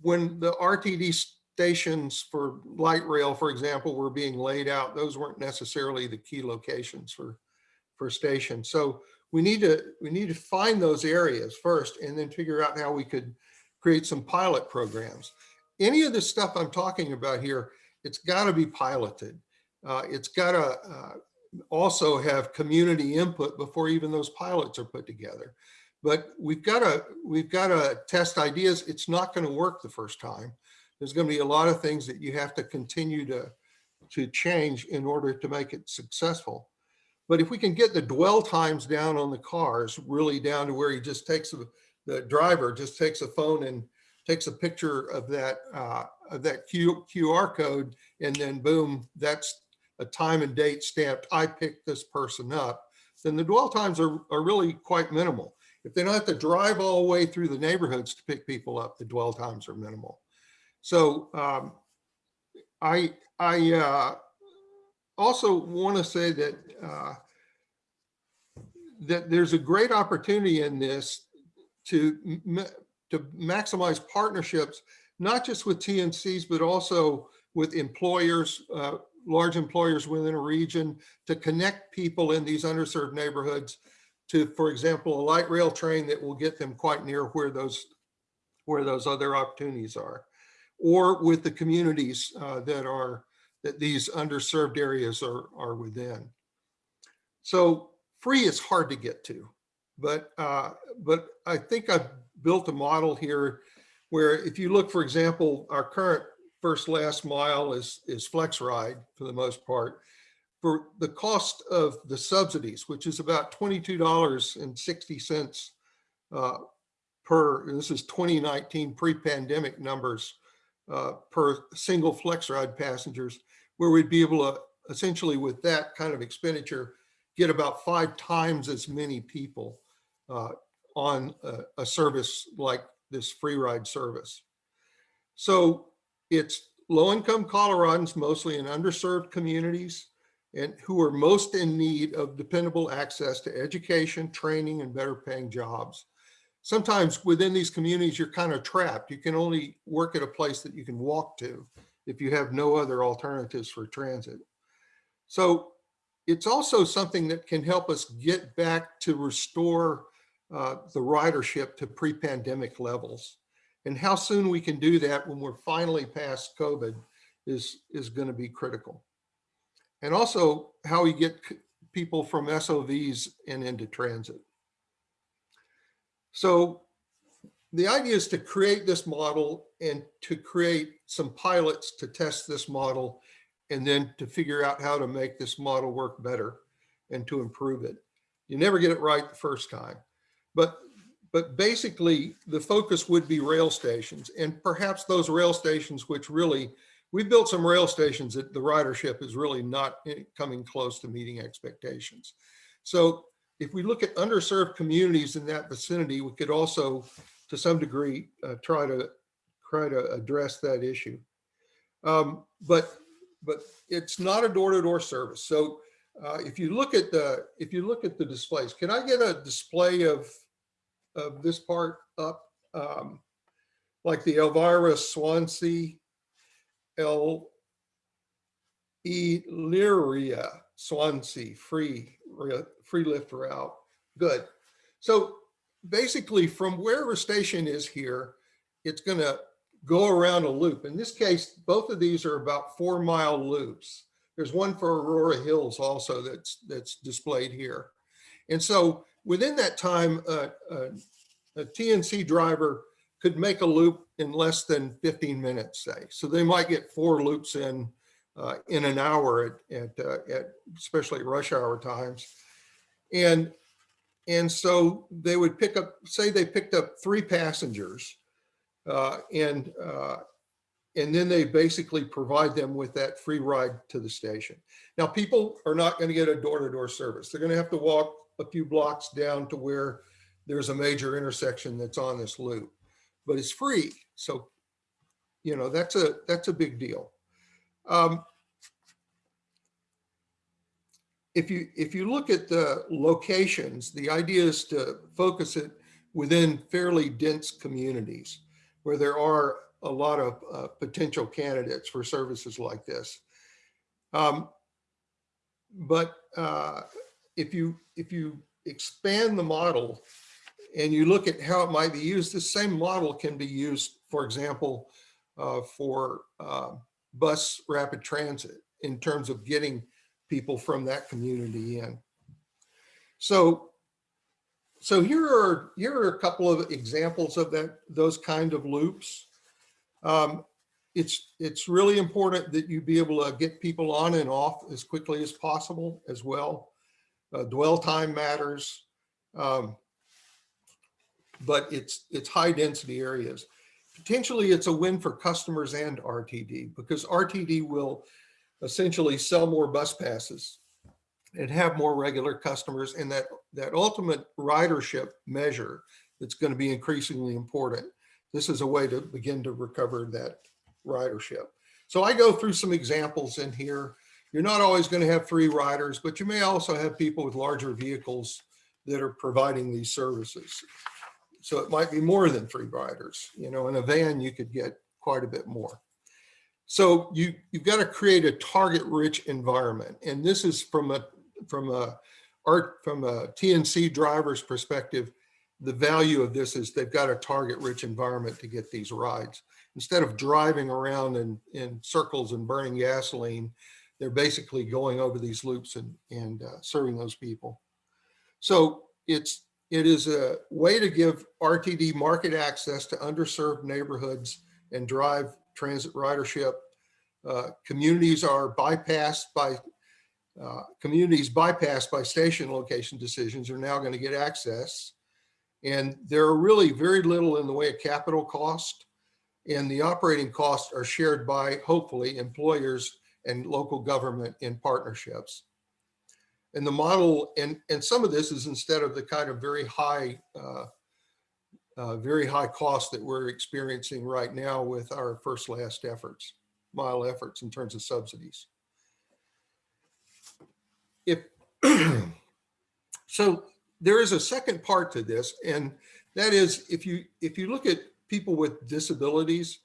when the RTD stations for light rail, for example, were being laid out, those weren't necessarily the key locations for, for stations. So we need to, we need to find those areas first and then figure out how we could create some pilot programs. Any of the stuff I'm talking about here, it's got to be piloted. Uh, it's got to uh, also have community input before even those pilots are put together. But we've got to we've got to test ideas. It's not going to work the first time. There's going to be a lot of things that you have to continue to to change in order to make it successful. But if we can get the dwell times down on the cars really down to where he just takes the driver just takes a phone and takes a picture of that uh, of that Q, QR code, and then boom, that's a time and date stamped. I picked this person up. Then the dwell times are, are really quite minimal. If they don't have to drive all the way through the neighborhoods to pick people up, the dwell times are minimal. So um, I I uh, also want to say that uh, that there's a great opportunity in this to to maximize partnerships, not just with TNCs, but also with employers, uh, large employers within a region to connect people in these underserved neighborhoods to, for example, a light rail train that will get them quite near where those where those other opportunities are, or with the communities uh, that are that these underserved areas are, are within. So free is hard to get to, but uh, but I think I've built a model here where if you look, for example, our current first last mile is, is FlexRide for the most part. For the cost of the subsidies, which is about $22.60 uh, per, this is 2019 pre-pandemic numbers uh, per single FlexRide passengers, where we'd be able to essentially with that kind of expenditure, get about five times as many people uh, on a, a service like this free ride service. So it's low income Coloradans, mostly in underserved communities and who are most in need of dependable access to education, training, and better paying jobs. Sometimes within these communities, you're kind of trapped. You can only work at a place that you can walk to if you have no other alternatives for transit. So it's also something that can help us get back to restore uh, the ridership to pre-pandemic levels. And how soon we can do that when we're finally past COVID is, is going to be critical. And also how we get people from SOVs and into transit. So the idea is to create this model and to create some pilots to test this model and then to figure out how to make this model work better and to improve it. You never get it right the first time. But, but basically the focus would be rail stations and perhaps those rail stations, which really, we built some rail stations that the ridership is really not coming close to meeting expectations. So if we look at underserved communities in that vicinity, we could also, to some degree, uh, try to try to address that issue. Um, but but it's not a door-to-door -door service. So uh, if you look at the if you look at the displays, can I get a display of of this part up, um, like the Elvira Swansea, El Elyria Swansea free free lift route. Good. So basically from where our station is here, it's going to go around a loop. In this case, both of these are about four mile loops. There's one for Aurora Hills also that's that's displayed here. And so within that time, uh, uh, a TNC driver could make a loop in less than 15 minutes, say. So they might get four loops in uh, in an hour at, at, uh, at especially rush hour times. And, and so they would pick up, say they picked up three passengers uh, and, uh, and then they basically provide them with that free ride to the station. Now people are not gonna get a door-to-door -door service. They're gonna have to walk a few blocks down to where there's a major intersection that's on this loop, but it's free. So, you know, that's a, that's a big deal. Um, if you, if you look at the locations, the idea is to focus it within fairly dense communities where there are a lot of uh, potential candidates for services like this. Um, but uh, if you if you expand the model and you look at how it might be used, the same model can be used, for example, uh, for uh, bus rapid transit in terms of getting people from that community in. So, so here are here are a couple of examples of that those kind of loops. Um, it's it's really important that you be able to get people on and off as quickly as possible as well. Uh, dwell time matters, um, but it's it's high density areas. Potentially, it's a win for customers and RTD because RTD will essentially sell more bus passes and have more regular customers and that that ultimate ridership measure that's going to be increasingly important. This is a way to begin to recover that ridership. So I go through some examples in here. You're not always going to have three riders, but you may also have people with larger vehicles that are providing these services. So it might be more than three riders. You know, in a van, you could get quite a bit more. So you, you've got to create a target rich environment. And this is from a, from a art, from a TNC driver's perspective, the value of this is they've got a target rich environment to get these rides. Instead of driving around in, in circles and burning gasoline, they're basically going over these loops and, and uh, serving those people. So it's, it is a way to give RTD market access to underserved neighborhoods and drive transit ridership. Uh, communities are bypassed by, uh, communities bypassed by station location decisions are now going to get access. And there are really very little in the way of capital cost. And the operating costs are shared by, hopefully, employers and local government in partnerships. And the model, and, and some of this is instead of the kind of very high, uh, uh, very high cost that we're experiencing right now with our first last efforts, mile efforts in terms of subsidies. If *clears throat* so, there is a second part to this, and that is if you if you look at people with disabilities,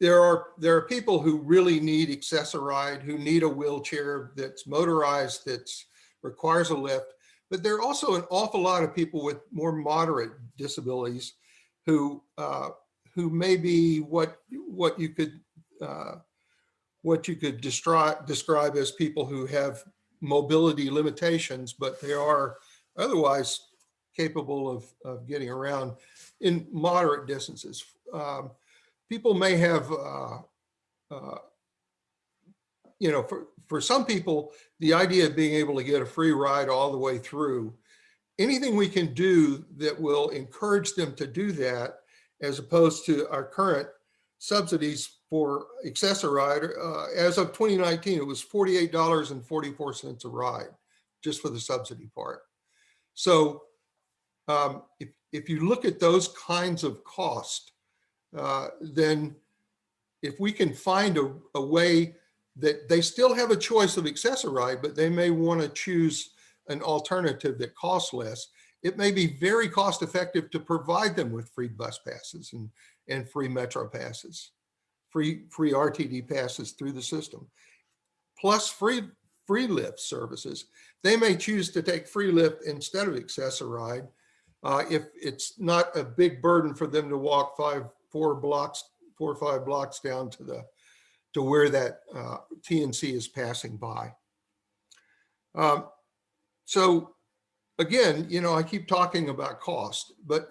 there are there are people who really need Access-a-Ride, who need a wheelchair that's motorized, that's requires a lift. But there are also an awful lot of people with more moderate disabilities who uh, who may be what what you could uh, what you could describe describe as people who have mobility limitations, but they are otherwise capable of, of getting around in moderate distances. Um, people may have, uh, uh, you know, for, for some people, the idea of being able to get a free ride all the way through, anything we can do that will encourage them to do that, as opposed to our current subsidies for Access-a-Ride, uh, as of 2019, it was $48.44 a ride, just for the subsidy part. So um, if, if you look at those kinds of cost, uh, then if we can find a, a, way that they still have a choice of Access-a-Ride, but they may want to choose an alternative that costs less, it may be very cost effective to provide them with free bus passes and, and free metro passes, free, free RTD passes through the system, plus free, free lift services they may choose to take free lift instead of Access-a-Ride uh, if it's not a big burden for them to walk five, four blocks, four or five blocks down to the to where that uh, TNC is passing by. Um, so again, you know, I keep talking about cost, but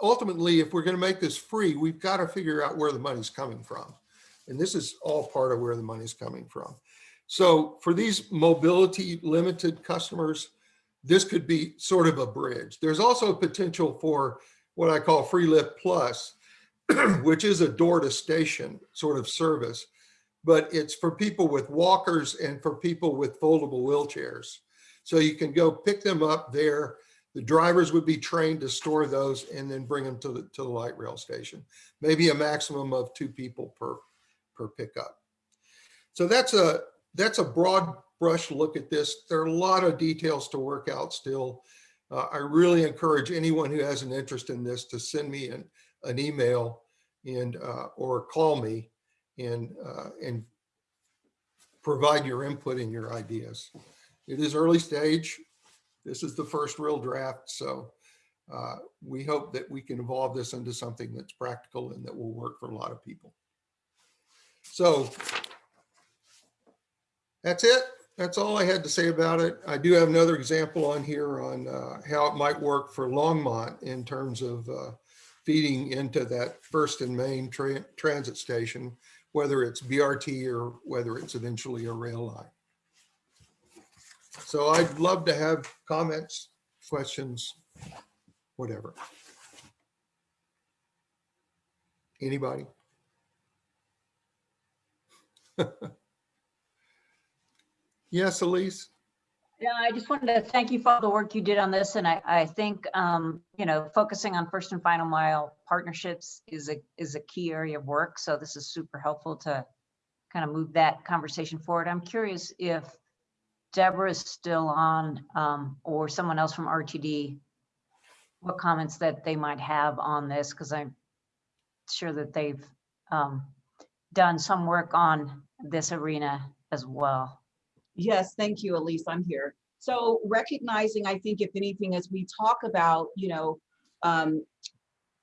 ultimately, if we're going to make this free, we've got to figure out where the money's coming from. And this is all part of where the money's coming from. So for these mobility limited customers, this could be sort of a bridge. There's also potential for what I call Free Lift Plus, *clears throat* which is a door to station sort of service, but it's for people with walkers and for people with foldable wheelchairs. So you can go pick them up there. The drivers would be trained to store those and then bring them to the, to the light rail station. Maybe a maximum of two people per, per pickup. So that's a, that's a broad brush look at this. There are a lot of details to work out still. Uh, I really encourage anyone who has an interest in this to send me an, an email and, uh, or call me and, uh, and provide your input and your ideas. It is early stage. This is the first real draft, so uh, we hope that we can evolve this into something that's practical and that will work for a lot of people. So that's it. That's all I had to say about it. I do have another example on here on uh, how it might work for Longmont in terms of uh, feeding into that first and main tra transit station, whether it's BRT or whether it's eventually a rail line. So I'd love to have comments, questions, whatever. Anybody? *laughs* Yes, Elise? Yeah, I just wanted to thank you for all the work you did on this. And I, I think, um, you know, focusing on first and final mile partnerships is a, is a key area of work. So this is super helpful to kind of move that conversation forward. I'm curious if Debra is still on, um, or someone else from RTD, what comments that they might have on this, because I'm sure that they've, um, done some work on this arena as well. Yes, thank you, Elise. I'm here. So recognizing, I think if anything, as we talk about, you know, um,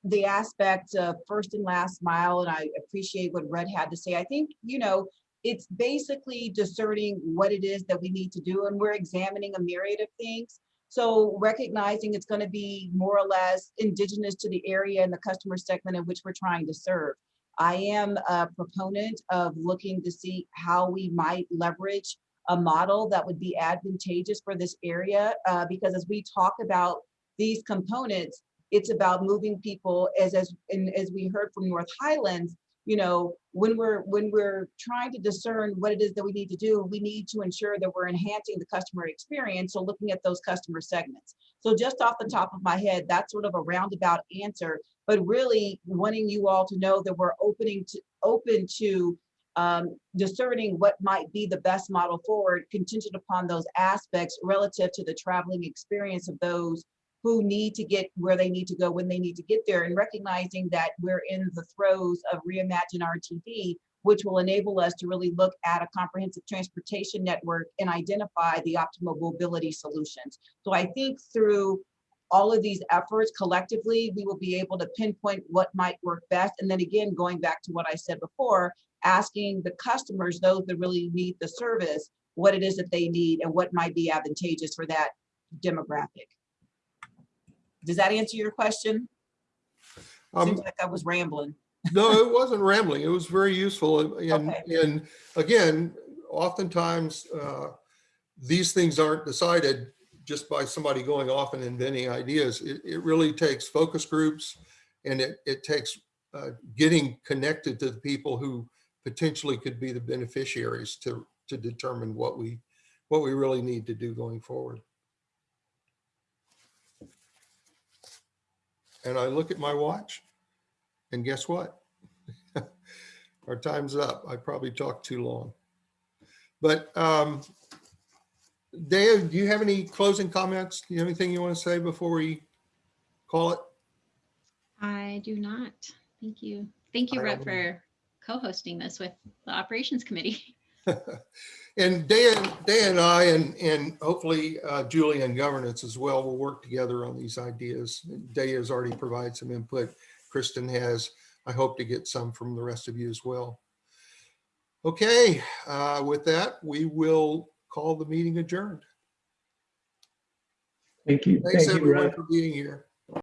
the aspect of first and last mile, and I appreciate what Rhett had to say. I think, you know, it's basically discerning what it is that we need to do, and we're examining a myriad of things. So recognizing it's going to be more or less indigenous to the area and the customer segment in which we're trying to serve. I am a proponent of looking to see how we might leverage a model that would be advantageous for this area uh, because as we talk about these components, it's about moving people as as and as we heard from North Highlands, you know, when we're when we're trying to discern what it is that we need to do, we need to ensure that we're enhancing the customer experience. So looking at those customer segments. So just off the top of my head, that's sort of a roundabout answer, but really wanting you all to know that we're opening to open to um, discerning what might be the best model forward contingent upon those aspects relative to the traveling experience of those who need to get where they need to go when they need to get there and recognizing that we're in the throes of reimagine RTD, which will enable us to really look at a comprehensive transportation network and identify the optimal mobility solutions. So I think through all of these efforts collectively, we will be able to pinpoint what might work best. And then again, going back to what I said before, asking the customers, those that really need the service, what it is that they need and what might be advantageous for that demographic. Does that answer your question? Um, Seems like I was rambling. no, it wasn't rambling. It was very useful. And, Okay. and again, oftentimes uh, these things aren't decided just by somebody going off and inventing ideas. It, it really takes focus groups and it, it takes uh, getting connected to the people who potentially could be the beneficiaries to, to determine what we, what we really need to do going forward. And I look at my watch and guess what? *laughs* Our time's up. I probably talked too long. But um, Dave, do you have any closing comments? Do you have anything you want to say before we call it? I do not. Thank you. Thank you, Rhett, for co-hosting this with the Operations Committee. *laughs* *laughs* And Dan, Dan and I, and, and hopefully uh, Julie and governance as well, will work together on these ideas. Day has already provided some input. Kristen has. I hope to get some from the rest of you as well. Okay, uh, with that, we will call the meeting adjourned. Thank you. Thanks Thank everyone Rhett. for being here.